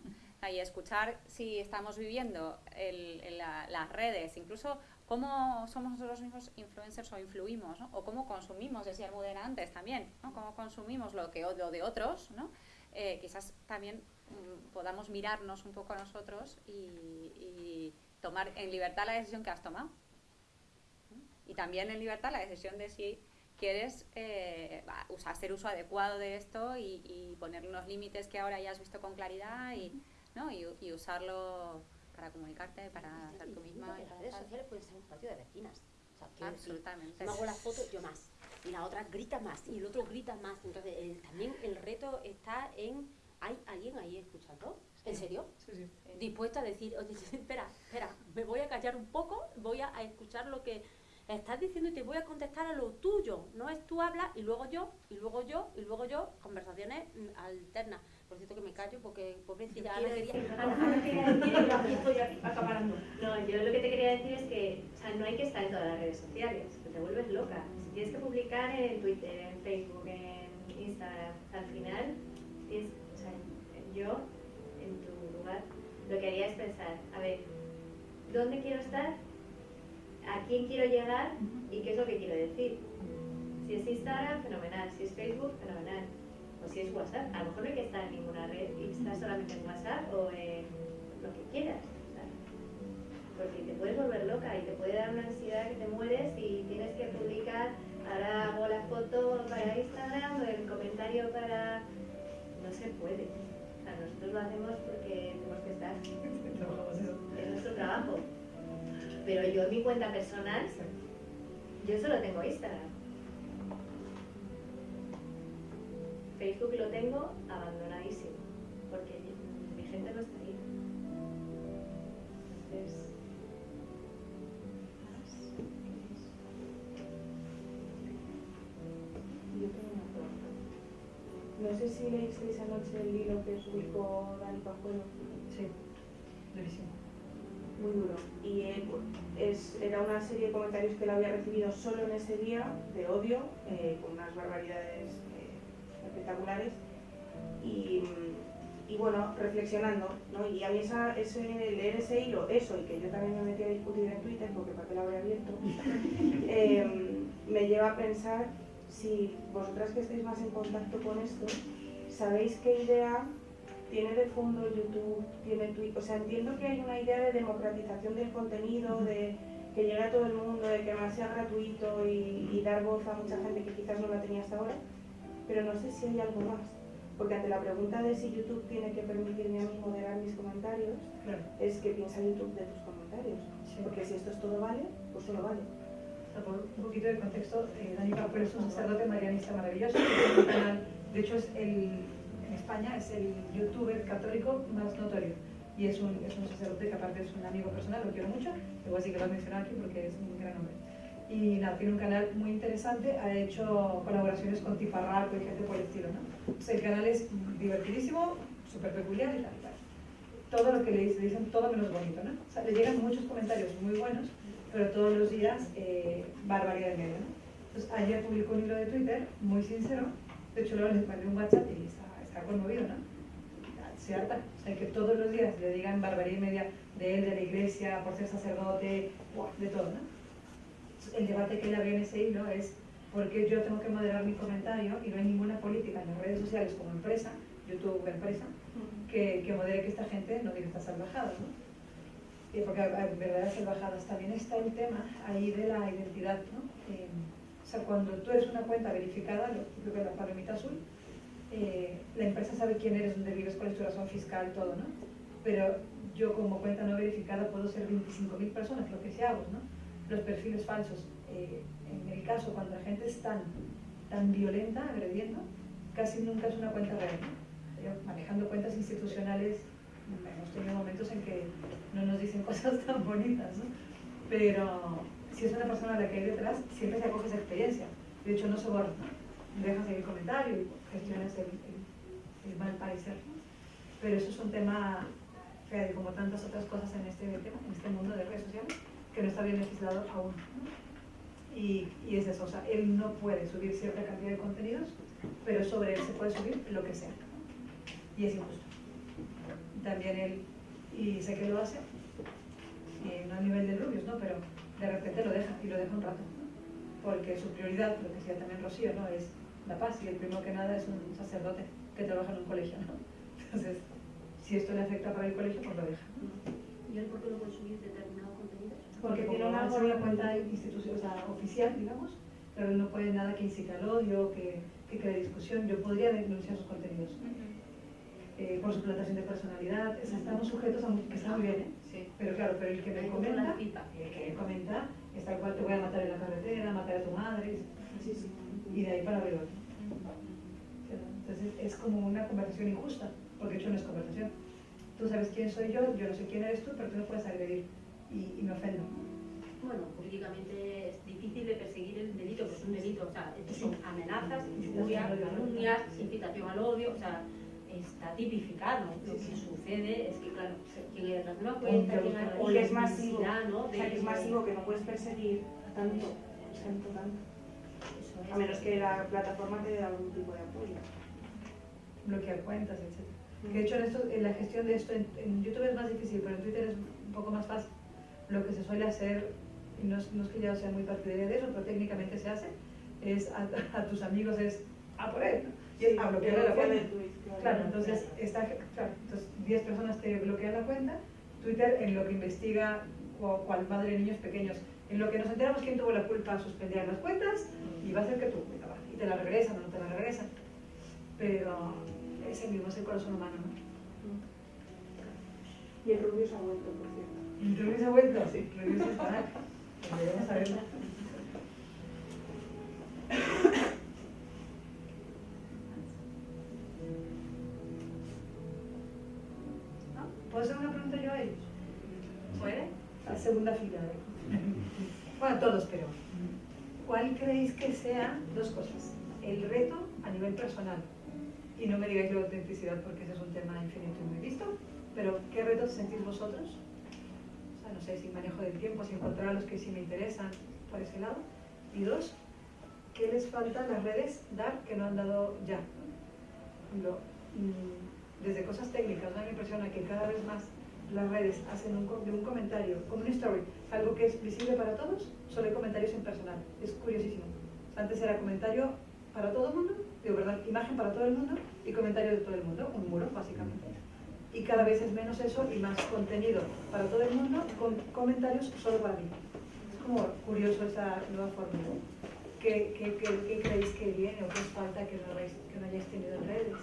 Speaker 1: Y escuchar si estamos viviendo el- el- la- las redes, incluso cómo somos nosotros mismos influencers o influimos. O cómo consumimos, decía Almudena antes también. Cómo consumimos lo que lo de otros, ¿no? Eh, quizás también mm, podamos mirarnos un poco a nosotros y, tomar en libertad la decisión que has tomado. Y también en libertad la decisión de si quieres eh, hacer uso adecuado de esto y, y poner unos límites que ahora ya has visto con claridad y, ¿no? y, y usarlo para comunicarte, para ser tú misma.
Speaker 2: Las redes sociales pueden ser un patio de vecinas. O sea,
Speaker 1: Absolutamente.
Speaker 2: me hago la foto, yo más. Y la otra grita más. Y el otro grita más. Entonces, el- también el reto está en. ¿Hay alguien ahí escuchando? ¿En serio?
Speaker 3: Sí, sí.
Speaker 2: Dispuesta a decir, oye, espera, espera, me voy a callar un poco, voy a, a escuchar lo que estás diciendo y te voy a contestar a lo tuyo. No es tú hablas y luego yo, y luego yo, y luego yo. Conversaciones mm, alternas. Por cierto que me callo porque pobrecilla Ana quería.
Speaker 5: decir-
Speaker 2: Ana, Ana quería decir y yo aquí estoy aquí acaparando.
Speaker 5: No, yo lo que te quería decir es que o sea, no hay que estar en todas las redes sociales, que te vuelves loca. Si tienes que publicar en Twitter, en Facebook, en Instagram, al final, tienes, o sea, yo, en tu lugar, lo que haría es pensar, a ver, ¿dónde quiero estar? ¿A quién quiero llegar? ¿Y qué es lo que quiero decir? Si es Instagram, fenomenal. Si es Facebook, fenomenal. O si es WhatsApp, a lo mejor no hay que estar en ninguna red y estar solamente en WhatsApp o en lo que quieras. ¿sabes? Porque te puedes volver loca y te puede dar una ansiedad que te mueres y tienes que publicar, ahora hago la foto para Instagram o el comentario para... No se puede. O sea, nosotros lo hacemos porque tenemos que estar. Es nuestro trabajo. Pero yo en mi cuenta personal, yo solo tengo Instagram. Facebook lo tengo abandonadísimo, porque mi gente no está ahí. Entonces,
Speaker 11: Yo tengo una pregunta. No sé si leísteis anoche el hilo que publicó Dani Pajuelo.
Speaker 3: Sí, durísimo.
Speaker 11: Muy duro. Y él, es, era una serie de comentarios que él había recibido solo en ese día, de odio, eh, con unas barbaridades eh, espectaculares. Y, y bueno, reflexionando, ¿no? Y a mí esa, ese, leer ese hilo, eso, y que yo también me metí a discutir en Twitter, porque para qué lo habría abierto, eh, me lleva a pensar si vosotras que estáis más en contacto con esto, sabéis qué idea tiene de fondo YouTube, tiene Twitter, o sea, entiendo que hay una idea de democratización del contenido, de que llegue a todo el mundo, de que más sea gratuito y, y dar voz a mucha gente que quizás no la tenía hasta ahora, pero no sé si hay algo más. Porque ante la pregunta de si YouTube tiene que permitirme a mí moderar mis comentarios,
Speaker 3: Claro.
Speaker 11: es que piensa YouTube de tus comentarios.
Speaker 3: Sí.
Speaker 11: Porque si esto es todo vale, pues solo vale.
Speaker 3: un poquito de contexto, eh, Dani Papel es un sacerdote marianista maravilloso, de hecho es el, en España es el youtuber católico más notorio y es un, es un sacerdote que aparte es un amigo personal, lo quiero mucho, igual sí que lo he mencionado aquí porque es un gran hombre. Y nada, tiene un canal muy interesante, ha hecho colaboraciones con Tifarraco y gente por el estilo, ¿no? El canal es divertidísimo, súper peculiar y tal, tal. Todo lo que le dicen, dicen todo menos bonito, ¿no? O sea, le llegan muchos comentarios muy buenos, pero todos los días eh, barbaridad de medio, ¿no? Entonces, ayer publicó un hilo de Twitter muy sincero, de hecho luego les mandé un WhatsApp y está, está conmovido, ¿no? Se harta, o sea, que todos los días le digan barbaridad y media de él, de la iglesia, por ser sacerdote, de todo, ¿no? El debate que ella abrió en ese hilo es por qué yo tengo que moderar mi comentario y no hay ninguna política en las redes sociales como empresa, YouTube empresa, que, que modere que esta gente no diga estas salvajadas, ¿no? Y porque hay verdaderas salvajadas. También está el tema ahí de la identidad, ¿no? Eh, o sea, cuando tú eres una cuenta verificada, lo típico de la palomita azul, eh, la empresa sabe quién eres, dónde vives, cuál es tu razón fiscal, todo, ¿no? Pero yo como cuenta no verificada puedo ser 25.000 personas, lo que sea hago, ¿no? Los perfiles falsos. Eh, en el caso, cuando la gente es tan, tan violenta, agrediendo, casi nunca es una cuenta real. Yo, manejando cuentas institucionales, hemos tenido momentos en que no nos dicen cosas tan bonitas, ¿no? pero si es una persona a la que hay detrás, siempre se acoge esa experiencia. De hecho, no se borra, dejas ahí el comentario y gestionas el, el, el mal parecer. ¿no? Pero eso es un tema, Fede, como tantas otras cosas en este en este mundo de redes sociales, que no está bien legislado aún. Y, y, es eso, o sea, él no puede subir cierta cantidad de contenidos, pero sobre él se puede subir lo que sea. Y es injusto. También él, y sé que lo hace, y no a nivel de rubios, ¿no? pero de repente lo deja, y lo deja un rato. ¿no? Porque su prioridad, lo que decía también Rocío, ¿no? es la paz, y el primero que nada es un sacerdote que trabaja en un colegio. ¿no? Entonces, si esto le afecta para el colegio, pues lo deja.
Speaker 2: ¿Y él por qué subir determinado contenido?
Speaker 3: Porque tiene una, una cuenta institucional, o sea, oficial, digamos, pero no puede nada que incite al odio, que, que cree discusión. Yo podría denunciar sus contenidos uh -huh. eh, por suplantación de personalidad. O sea, estamos sujetos a que está muy bien, ¿eh?
Speaker 2: Sí.
Speaker 3: pero claro, pero el que me comenta, el que me comenta, es tal cual te voy a matar en la carretera, matar a tu madre,
Speaker 2: sí, sí.
Speaker 3: y de ahí para arriba. Entonces es como una conversación injusta, porque hecho no es conversación. Tú sabes quién soy yo, yo no sé quién eres tú, pero tú no puedes agredir y, y me ofendo.
Speaker 2: Bueno, jurídicamente es difícil de perseguir el delito, pues es un delito, o sea, son amenazas, injurias, calumnias, incitación al odio, o sea, está tipificado. Lo que sucede es que, claro, quien haya una cuenta, quien
Speaker 11: o que es masivo,
Speaker 2: ¿no?
Speaker 11: o sea, que es masivo, que no puedes perseguir tanto, tanto, tanto.
Speaker 2: Es.
Speaker 11: A menos que la plataforma te dé algún tipo de apoyo.
Speaker 3: Bloquear cuentas, etc. Que de hecho en, esto, en la gestión de esto, en, en YouTube es más difícil, pero en Twitter es un poco más fácil. Lo que se suele hacer y no es, no es, que yo sea muy partidaria de eso, pero técnicamente se hace, es a, a tus amigos es a por él, ¿no? y es a bloquear la cuenta.
Speaker 11: Claro,
Speaker 3: claro, entonces, está, claro, entonces 10 personas te bloquean la cuenta, Twitter en lo que investiga cual, madre de niños pequeños, en lo que nos enteramos quién tuvo la culpa, suspender las cuentas y va a ser que tú, y te la regresan o no te la regresan. Pero ese mismo es el corazón humano, ¿no?
Speaker 11: Y el rubio se ha vuelto, por cierto.
Speaker 3: ¿El rubio se ha vuelto? Sí, el rubio se está. Debemos saberlo. ¿Puedo hacer una pregunta yo a ellos?
Speaker 1: ¿Puede?
Speaker 3: La segunda fila. ¿eh? Bueno, todos, pero. ¿Cuál creéis que sea dos cosas? El reto a nivel personal. Y no me digáis la autenticidad porque ese es un tema infinito y muy visto. Pero, ¿qué retos sentís vosotros? No sé, si manejo del tiempo, si encontrar a los que sí me interesan por ese lado. Y dos, ¿qué les falta las redes dar que no han dado ya? Lo, desde cosas técnicas, ¿no? me impresiona que cada vez más las redes hacen un, de un comentario, como un story, algo que es visible para todos, solo hay comentarios en personal. Es curiosísimo. Antes era comentario para todo el mundo, digo, ¿verdad? Imagen para todo el mundo y comentario de todo el mundo, un muro, básicamente. Y cada vez es menos eso y más contenido para todo el mundo, con comentarios solo para mí. Es como curioso esa nueva forma. ¿Qué, qué, qué, creéis que viene o qué os falta que no, que hayáis tenido en redes?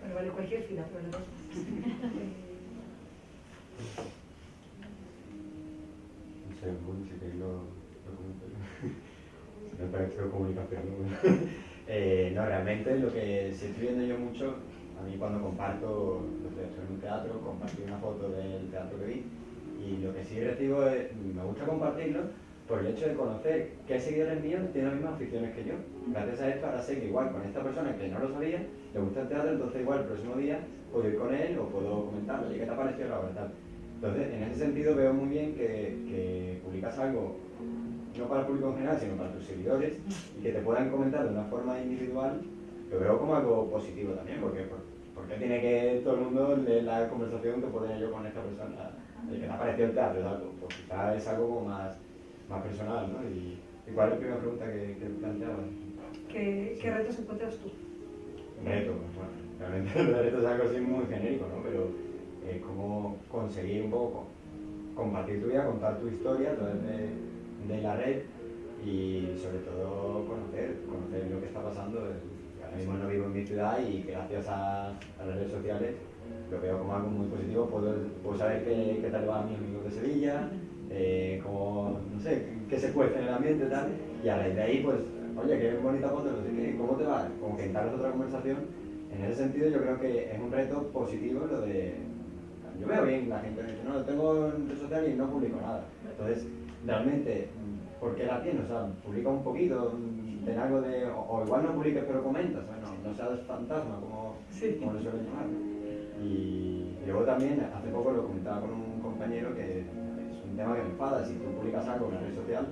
Speaker 3: Bueno, vale cualquier fila, pero no.
Speaker 8: queréis lo, lo comento yo. no parece que comunicación, ¿no? Eh, no, realmente lo que sí estoy viendo yo mucho, a mí cuando comparto, lo estoy en un teatro, compartí una foto del teatro que vi, y lo que sí recibo es, me gusta compartirlo, por el hecho de conocer qué seguidores míos tienen las mismas aficiones que yo. Gracias a esto ahora sé que igual con esta persona que no lo sabía, le gusta el teatro, entonces igual el próximo día puedo ir con él o puedo comentarle, ¿qué te ha parecido la? Tal. Entonces, en ese sentido veo muy bien que, que publicas algo no para el público en general, sino para tus seguidores, y que te puedan comentar de una forma individual, lo veo como algo positivo también, porque, porque tiene que todo el mundo leer la conversación que puedo tener yo con esta persona, de que te ha parecido el teatro, algo, pues quizás es algo como más, más personal, ¿no? Y, ¿y cuál es la primera pregunta que, que planteabas?
Speaker 3: ¿Qué, ¿Qué retos encuentras tú?
Speaker 8: Reto, bueno, realmente el reto es algo así muy genérico, ¿no? Pero es como conseguir un poco compartir tu vida, contar tu historia a través de, de la red y sobre todo conocer, conocer lo que está pasando. Ahora mismo no vivo en mi ciudad y gracias a, a las redes sociales lo veo como algo muy positivo, puedo, puedo saber qué, qué tal van mis amigos de Sevilla, eh, como, no sé, qué se cuece en el ambiente y tal, y a raíz de ahí, pues, oye, qué bonita foto, no sé qué, ¿cómo te va? Como que entablas otra conversación. En ese sentido yo creo que es un reto positivo lo de... Yo veo bien la gente dice, no, tengo en redes sociales y no publico nada. Entonces, realmente, ¿por qué la tienes? O sea, publica un poquito, ten algo de... O, o igual no publiques pero comentas, bueno, no seas fantasma como,
Speaker 3: Sí.
Speaker 8: como lo suelen llamar. Y luego también, hace poco lo comentaba con un compañero que es un tema que me enfada, si tú publicas algo en una red social,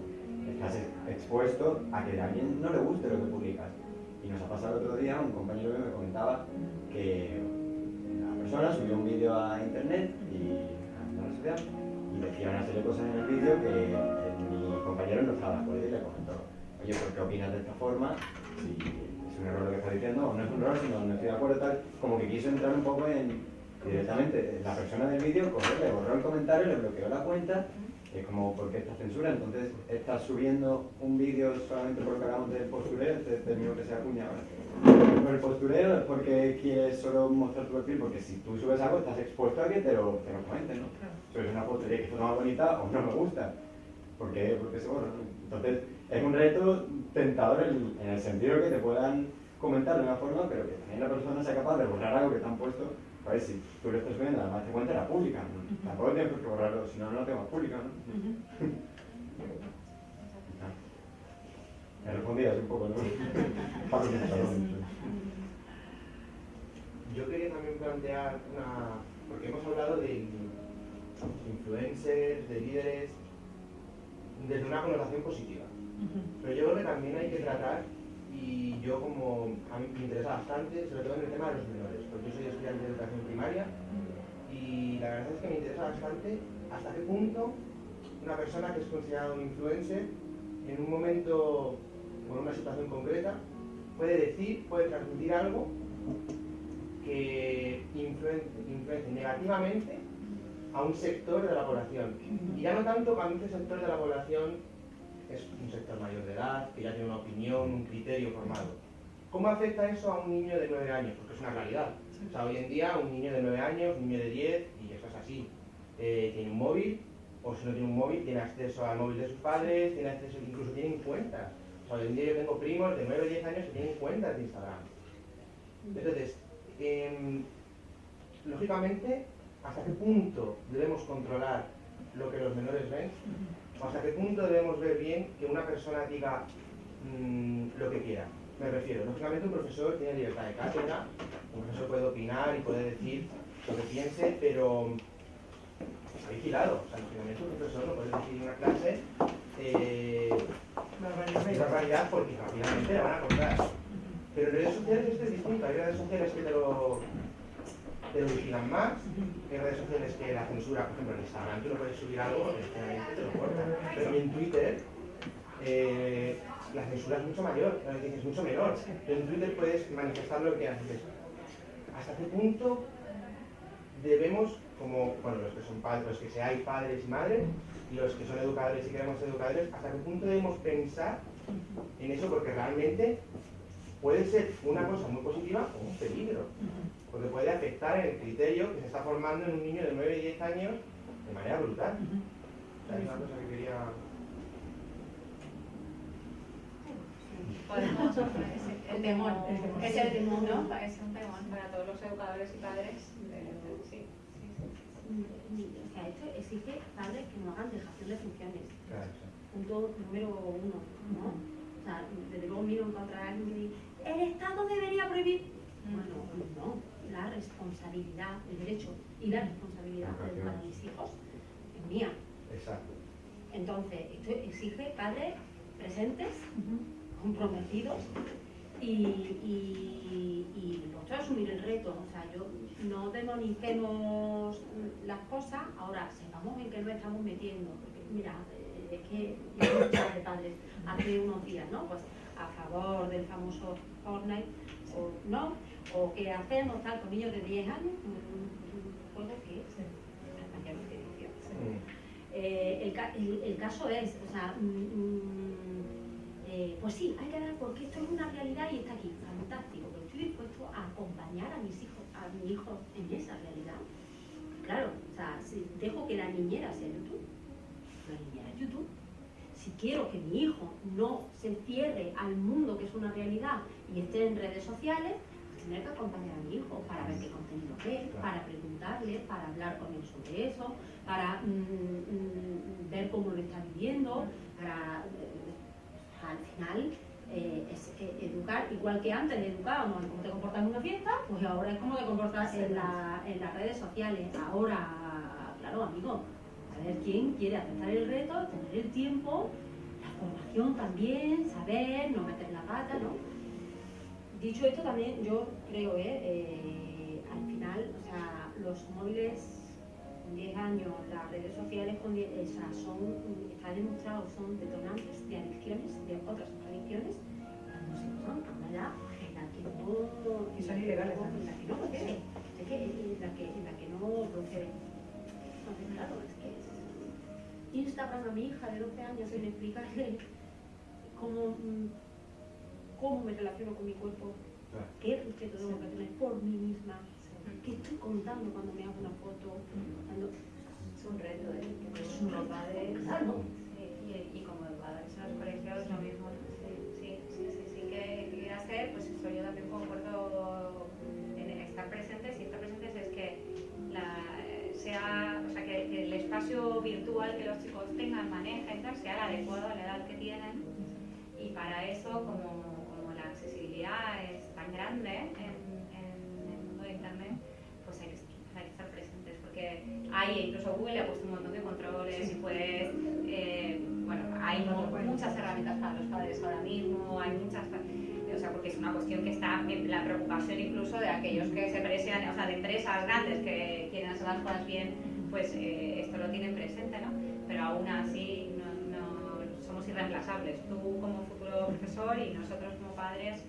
Speaker 8: estás ex- expuesto a que a alguien no le guste lo que publicas. Y nos ha pasado el otro día, un compañero mío me comentaba que una persona subió un vídeo a internet y a una red social y decía una serie de cosas en el vídeo que eh, mi compañero no estaba de acuerdo y le comentó, oye, ¿por qué opinas de esta forma? Si es un error lo que estás diciendo, o no es un error, sino no estoy de acuerdo tal, como que quiso entrar un poco en directamente la persona del vídeo, cogió, le borró el comentario, le bloqueó la cuenta, es como, ¿por qué esta censura? Entonces, estás subiendo un vídeo solamente porque hablamos del postureo, este término que se acuña ahora. Por el postureo es porque quieres solo mostrar tu perfil, porque si tú subes algo estás expuesto a que te lo, te lo comenten, ¿no? Subes una foto y que foto más bonita o no me gusta. ¿Por qué? Porque se borra, ¿no? Entonces, es un reto tentador en, en el sentido de que te puedan comentar de una forma, pero que también la persona sea capaz de borrar algo que te han puesto. A ver, si tú lo estás subiendo, además te cuenta la pública, ¿no? Tampoco tienes qué borrarlo, si no, no lo tengo pública, ¿no? Me respondías un poco, ¿no?
Speaker 12: Yo quería también plantear una. Porque hemos hablado de influencers, de líderes, desde una connotación positiva. Pero yo creo que también hay que tratar, y yo como a mí me interesa bastante, sobre todo en el tema de los menores, porque yo soy estudiante de educación primaria, y la verdad es que me interesa bastante hasta qué punto una persona que es considerada un influencer, en un momento o en una situación concreta, puede decir, puede transmitir algo que influencie negativamente a un sector de la población. Y ya no tanto cuando ese sector de la población es un sector mayor de edad, que ya tiene una opinión, un criterio formado. ¿Cómo afecta eso a un niño de 9 años? Porque es una realidad. O sea, hoy en día un niño de 9 años, un niño de 10, y eso es así, eh, tiene un móvil, o si no tiene un móvil, tiene acceso al móvil de sus padres, tiene acceso, incluso tienen cuentas. O sea, hoy en día yo tengo primos de 9 o 10 años que tienen cuentas de Instagram. Entonces, em, lógicamente, ¿hasta qué punto debemos controlar lo que los menores ven? ¿O hasta qué punto debemos ver bien que una persona diga mm, lo que quiera? Me refiero, lógicamente un profesor tiene libertad de cátedra, un profesor puede opinar y puede decir lo que piense, pero está vigilado. O sea, lógicamente un profesor no puede decir en una clase eh, una realidad porque rápidamente la van a contar. Pero en redes sociales esto es distinto. Hay redes sociales que te lo, te lo vigilan más. Hay redes sociales que la censura, por ejemplo, en Instagram tú no puedes subir algo porque generalmente te lo cortan. Pero en Twitter eh, la censura es mucho mayor, es mucho menor. Pero en Twitter puedes manifestar lo que haces. ¿Hasta qué punto debemos, como bueno, los que son padres, los que seáis padres y madres, y los que son educadores y queremos ser educadores, hasta qué punto debemos pensar en eso? Porque realmente puede ser una cosa muy positiva o un peligro, porque puede afectar el criterio que se está formando en un niño de 9 y 10 años de manera brutal. O cosa que quería...
Speaker 1: Podemos el temor, es el temor, ¿no? Es un temor para todos los educadores y padres. Sí, sí.
Speaker 2: O sea, esto exige padres que no hagan dejación de funciones. Punto número uno, ¿no? O sea, desde luego miro en contra alguien y el Estado debería prohibir. Mm. Bueno, pues no la responsabilidad, el derecho y la responsabilidad de educar a mis hijos es mía.
Speaker 12: Exacto.
Speaker 2: Entonces, esto exige padres presentes, comprometidos y, y, y a asumir el reto. O sea, yo no demonicemos las cosas, ahora sepamos en qué nos estamos metiendo. Porque, mira, eh, es que yo de padres hace unos días, ¿no? Pues a favor del famoso Fortnite o no, o qué hacemos tal con niños de 10 años, un, un juego que es hasta que no tiene 18. Eh, el, el- el caso es, o sea, mm, mm, eh, pues sí, hay que dar porque esto es una realidad y está aquí, fantástico, pero estoy dispuesto a acompañar a mis hijos, a mi hijo en esa realidad. Claro, o sea, si dejo que la niñera sea YouTube, la niñera es YouTube. Si quiero que mi hijo no se cierre al mundo que es una realidad y esté en redes sociales, pues tendré que acompañar a mi hijo para ver qué contenido ve, para preguntarle, para hablar con él sobre eso, para mm, mm, ver cómo lo está viviendo, para eh, al final eh, es eh, educar, igual que antes educábamos en cómo te comportas en una fiesta, pues ahora es cómo te comportas en, la- en las redes sociales. Ahora, claro, amigo, a ver quién quiere aceptar el reto, tener el tiempo, la formación también, saber, no meter la pata, ¿no? Dicho esto también yo creo, ¿eh? Eh, al final, o sea, los móviles con 10 años, las redes sociales con 10, o sea, son, está demostrado, son detonantes de adicciones, de otras adicciones, cuando se usan a una edad en la que no...
Speaker 3: Y son ilegales
Speaker 2: en la que no procede, es que en la que, en la que no procede. Entonces, claro, Instagram a mi hija de 12 años sin explicarle cómo, mm, cómo me relaciono con mi cuerpo, qué respeto tengo que tener por mí misma, qué estoy contando cuando me hago una foto, cuando...
Speaker 5: Es un reto, ¿eh? Que
Speaker 2: Es un reto.
Speaker 5: padres.
Speaker 2: Claro.
Speaker 1: Sí, y, y como educadores en los colegios lo mismo. Sí, sí, sí, sí, sí que quería ser, pues eso yo también concuerdo en estar que la, sea, o sea, que, el espacio virtual que los chicos tengan, manejen, sea el adecuado a la edad que tienen. Y para eso como, como la accesibilidad es tan grande en, el mundo de internet, pues hay que, estar presentes porque hay, incluso Google le ha puesto un montón de controles y puedes, eh, hay mu- muchas herramientas para los padres ahora mismo, hay muchas, o sea, porque es una cuestión que está en la preocupación incluso de aquellos que se precian, o sea, de empresas grandes que quieren hacer las cosas bien, pues eh, esto lo tienen presente, ¿no? Pero aún así no, no- somos irreemplazables, tú como futuro profesor y nosotros como padres,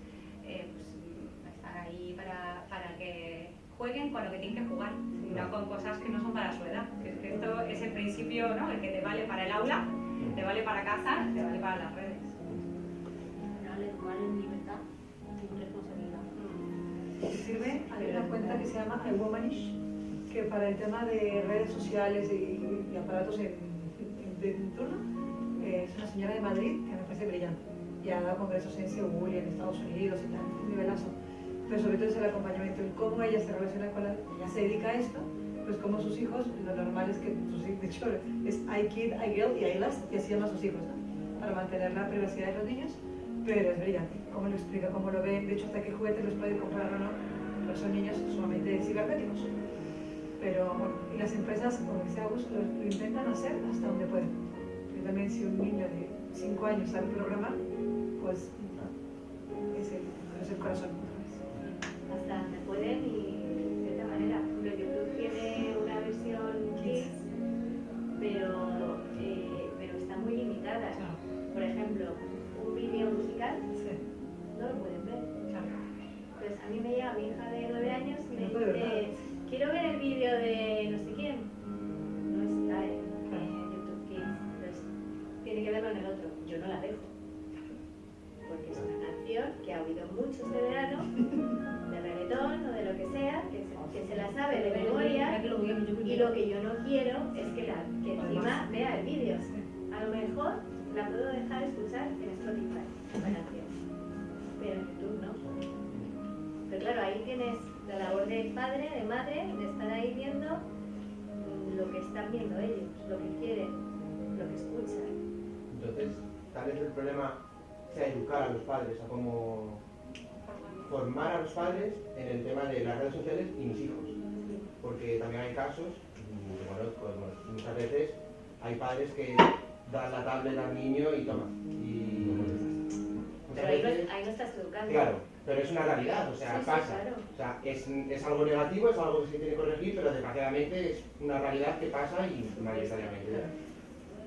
Speaker 1: eh, pues estar ahí para, para que jueguen con lo que tienen que jugar, no con cosas que no son para su edad. Que esto es el principio, ¿no? El que te vale para el aula, te vale para casa, te vale para las redes.
Speaker 2: En libertad sin responsabilidad.
Speaker 3: Sirve, hay una cuenta que se llama iWomanish, que para el tema de redes sociales y, y aparatos en, en- de turno, eh, es una señora de Madrid que me parece brillante. Y ha dado congresos en Seúl y en Estados Unidos y tal, un nivelazo. Pero sobre todo es el acompañamiento, el cómo ella se relaciona con la... Ella se dedica a esto, pues como sus hijos, lo normal es que sus hijos, de hecho, es iKid, iGirl y iLast, y así llama a sus hijos, ¿no? Para mantener la privacidad de los niños, pero es brillante. Cómo lo explica, cómo lo ve, de hecho, hasta qué juguetes los puede comprar o no, pero son niños sumamente cibernéticos. Pero y las empresas, como dice Agus, lo, lo intentan hacer hasta donde pueden. Yo también, si un niño de 5 años sabe programar, pues es el, es el corazón.
Speaker 12: Educar a los padres, a cómo formar a los padres en el tema de las redes sociales y mis hijos. Porque también hay casos, y bueno, pues, muchas veces hay padres que dan la tablet al niño y toma. Y
Speaker 9: Pero ahí no,
Speaker 12: veces-
Speaker 9: ahí no estás educando.
Speaker 12: Claro, pero es una realidad, o sea,
Speaker 9: Sí, sí,
Speaker 12: pasa.
Speaker 9: claro.
Speaker 12: O sea, es, es algo negativo, es algo que se tiene que corregir, pero desgraciadamente es una realidad que pasa y mayoritariamente.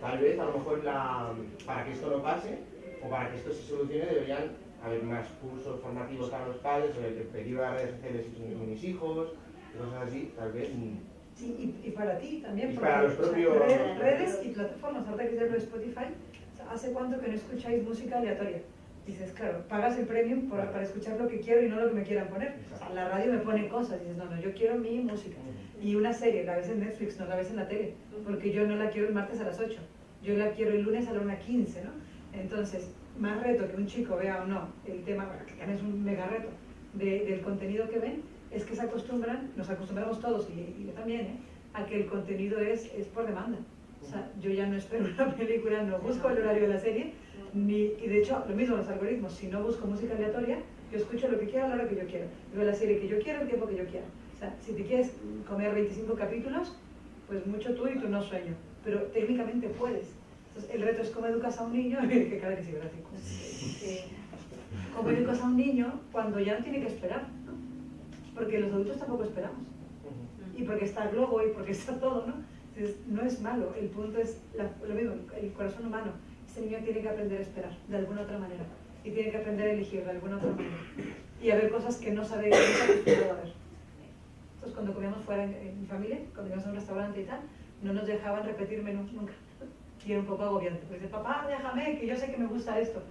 Speaker 12: Tal vez, a lo mejor, la, para que esto no pase, o para que esto se solucione, deberían haber más cursos formativos para los padres sobre peligro de redes sociales con mis hijos, cosas así, tal vez. mm,
Speaker 3: Sí, y, y para ti también.
Speaker 12: Y
Speaker 3: porque,
Speaker 12: para los propios-
Speaker 3: redes, redes y plataformas, ahora que lo de Spotify, ¿hace cuánto que no escucháis música aleatoria? Dices, claro, pagas el premium por- para escuchar lo que quiero y no lo que me quieran poner. O sea, la radio me pone cosas, dices, no, no, yo quiero mi música. Y una serie, la ves en Netflix, no la ves en la tele, porque yo no la quiero el martes a las 8, yo la quiero el lunes a la 1.15, ¿no? Entonces, más reto que un chico vea o no el tema, bueno, que también es un mega reto, de- del contenido que ven, es que se acostumbran, nos acostumbramos todos, y, y yo también, ¿eh? a que el contenido es, es por demanda. O sea, yo ya no espero una película, no busco el horario de la serie, ni, y de hecho, lo mismo los algoritmos, si no busco música aleatoria, yo escucho lo que quiero a la hora que yo quiero, veo la serie que yo quiero, el tiempo que yo quiero. O sea, si te quieres comer 25 capítulos, pues mucho tú y tu no sueño, pero técnicamente puedes. Entonces, el reto es cómo educas a un niño, que cara que sí, ¿verdad? Eh, cómo educas a un niño cuando ya no tiene que esperar, ¿no? Porque los adultos tampoco esperamos y porque está el globo y porque está todo, ¿no? Entonces, no es malo, el punto es la- lo mismo, el corazón humano. Ese niño tiene que aprender a esperar de alguna otra manera y tiene que aprender a elegir de alguna otra manera y a ver cosas que no sabe que no a ver. Entonces, cuando comíamos fuera en, en mi familia, cuando íbamos a un restaurante y tal, no nos dejaban repetir menús nunca. Y era un poco agobiante. Porque dice, papá, déjame, que yo sé que me gusta esto.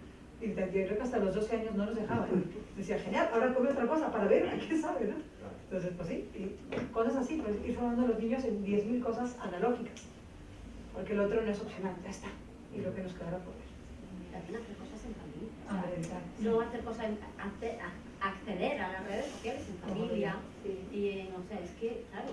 Speaker 3: Y yo creo que hasta los 12 años no nos dejaban. Decía, genial, ahora come otra cosa para ver a qué sabe, ¿no? Entonces, pues sí, y cosas así, pues ir formando a los niños en 10.000 cosas analógicas. Porque el otro no es opcional, ya está. Y lo que nos quedará por ver.
Speaker 2: También hacer cosas en familia. O sea,
Speaker 3: exacto.
Speaker 2: no hacer cosas, acceder a las redes sociales en familia. Y eh, no sé, es que, claro,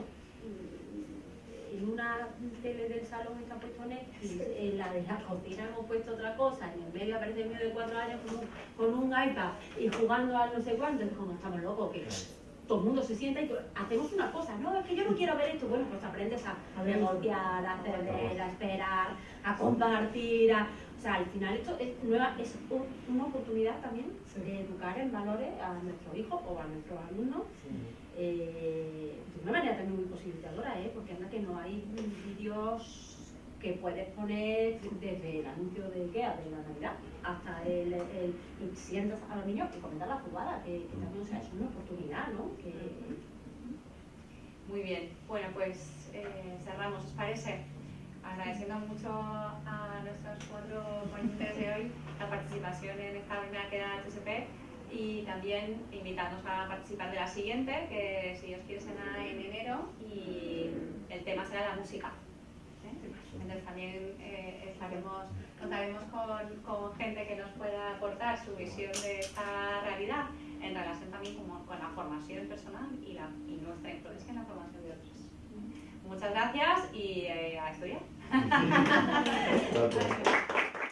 Speaker 2: en una tele del salón está puesto Netflix, en la de la cocina hemos puesto otra cosa, en el medio aparece el mío de cuatro años con un, con un iPad y jugando a no sé cuánto, es como estamos locos, que todo el mundo se sienta y hacemos una cosa, no, es que yo no quiero ver esto, bueno, pues aprendes a, negociar, a ceder, a esperar, a compartir, a, o sea, al final esto es, nueva, es un- una oportunidad también de educar en valores a nuestros hijos o a nuestros alumnos eh, de una manera también muy posibilitadora, ¿eh? porque anda que no hay vídeos que puedes poner desde el anuncio de IKEA de la Navidad hasta el, el a los niños y comentar la jugada, que, que también es una oportunidad, ¿no? Que,
Speaker 1: Muy bien, bueno pues eh, cerramos, ¿os parece? Agradeciendo mucho a nuestros cuatro ponentes de hoy la participación en esta primera queda HSP y también invitarnos a participar de la siguiente, que si Dios quiere será en enero y el tema será la música. ¿eh? Entonces también eh, estaremos, contaremos con, con gente que nos pueda aportar su visión de esta realidad en relación también como con la formación personal y, la, y nuestra influencia en la formación de otros. Muchas gracias y eh, a estudiar.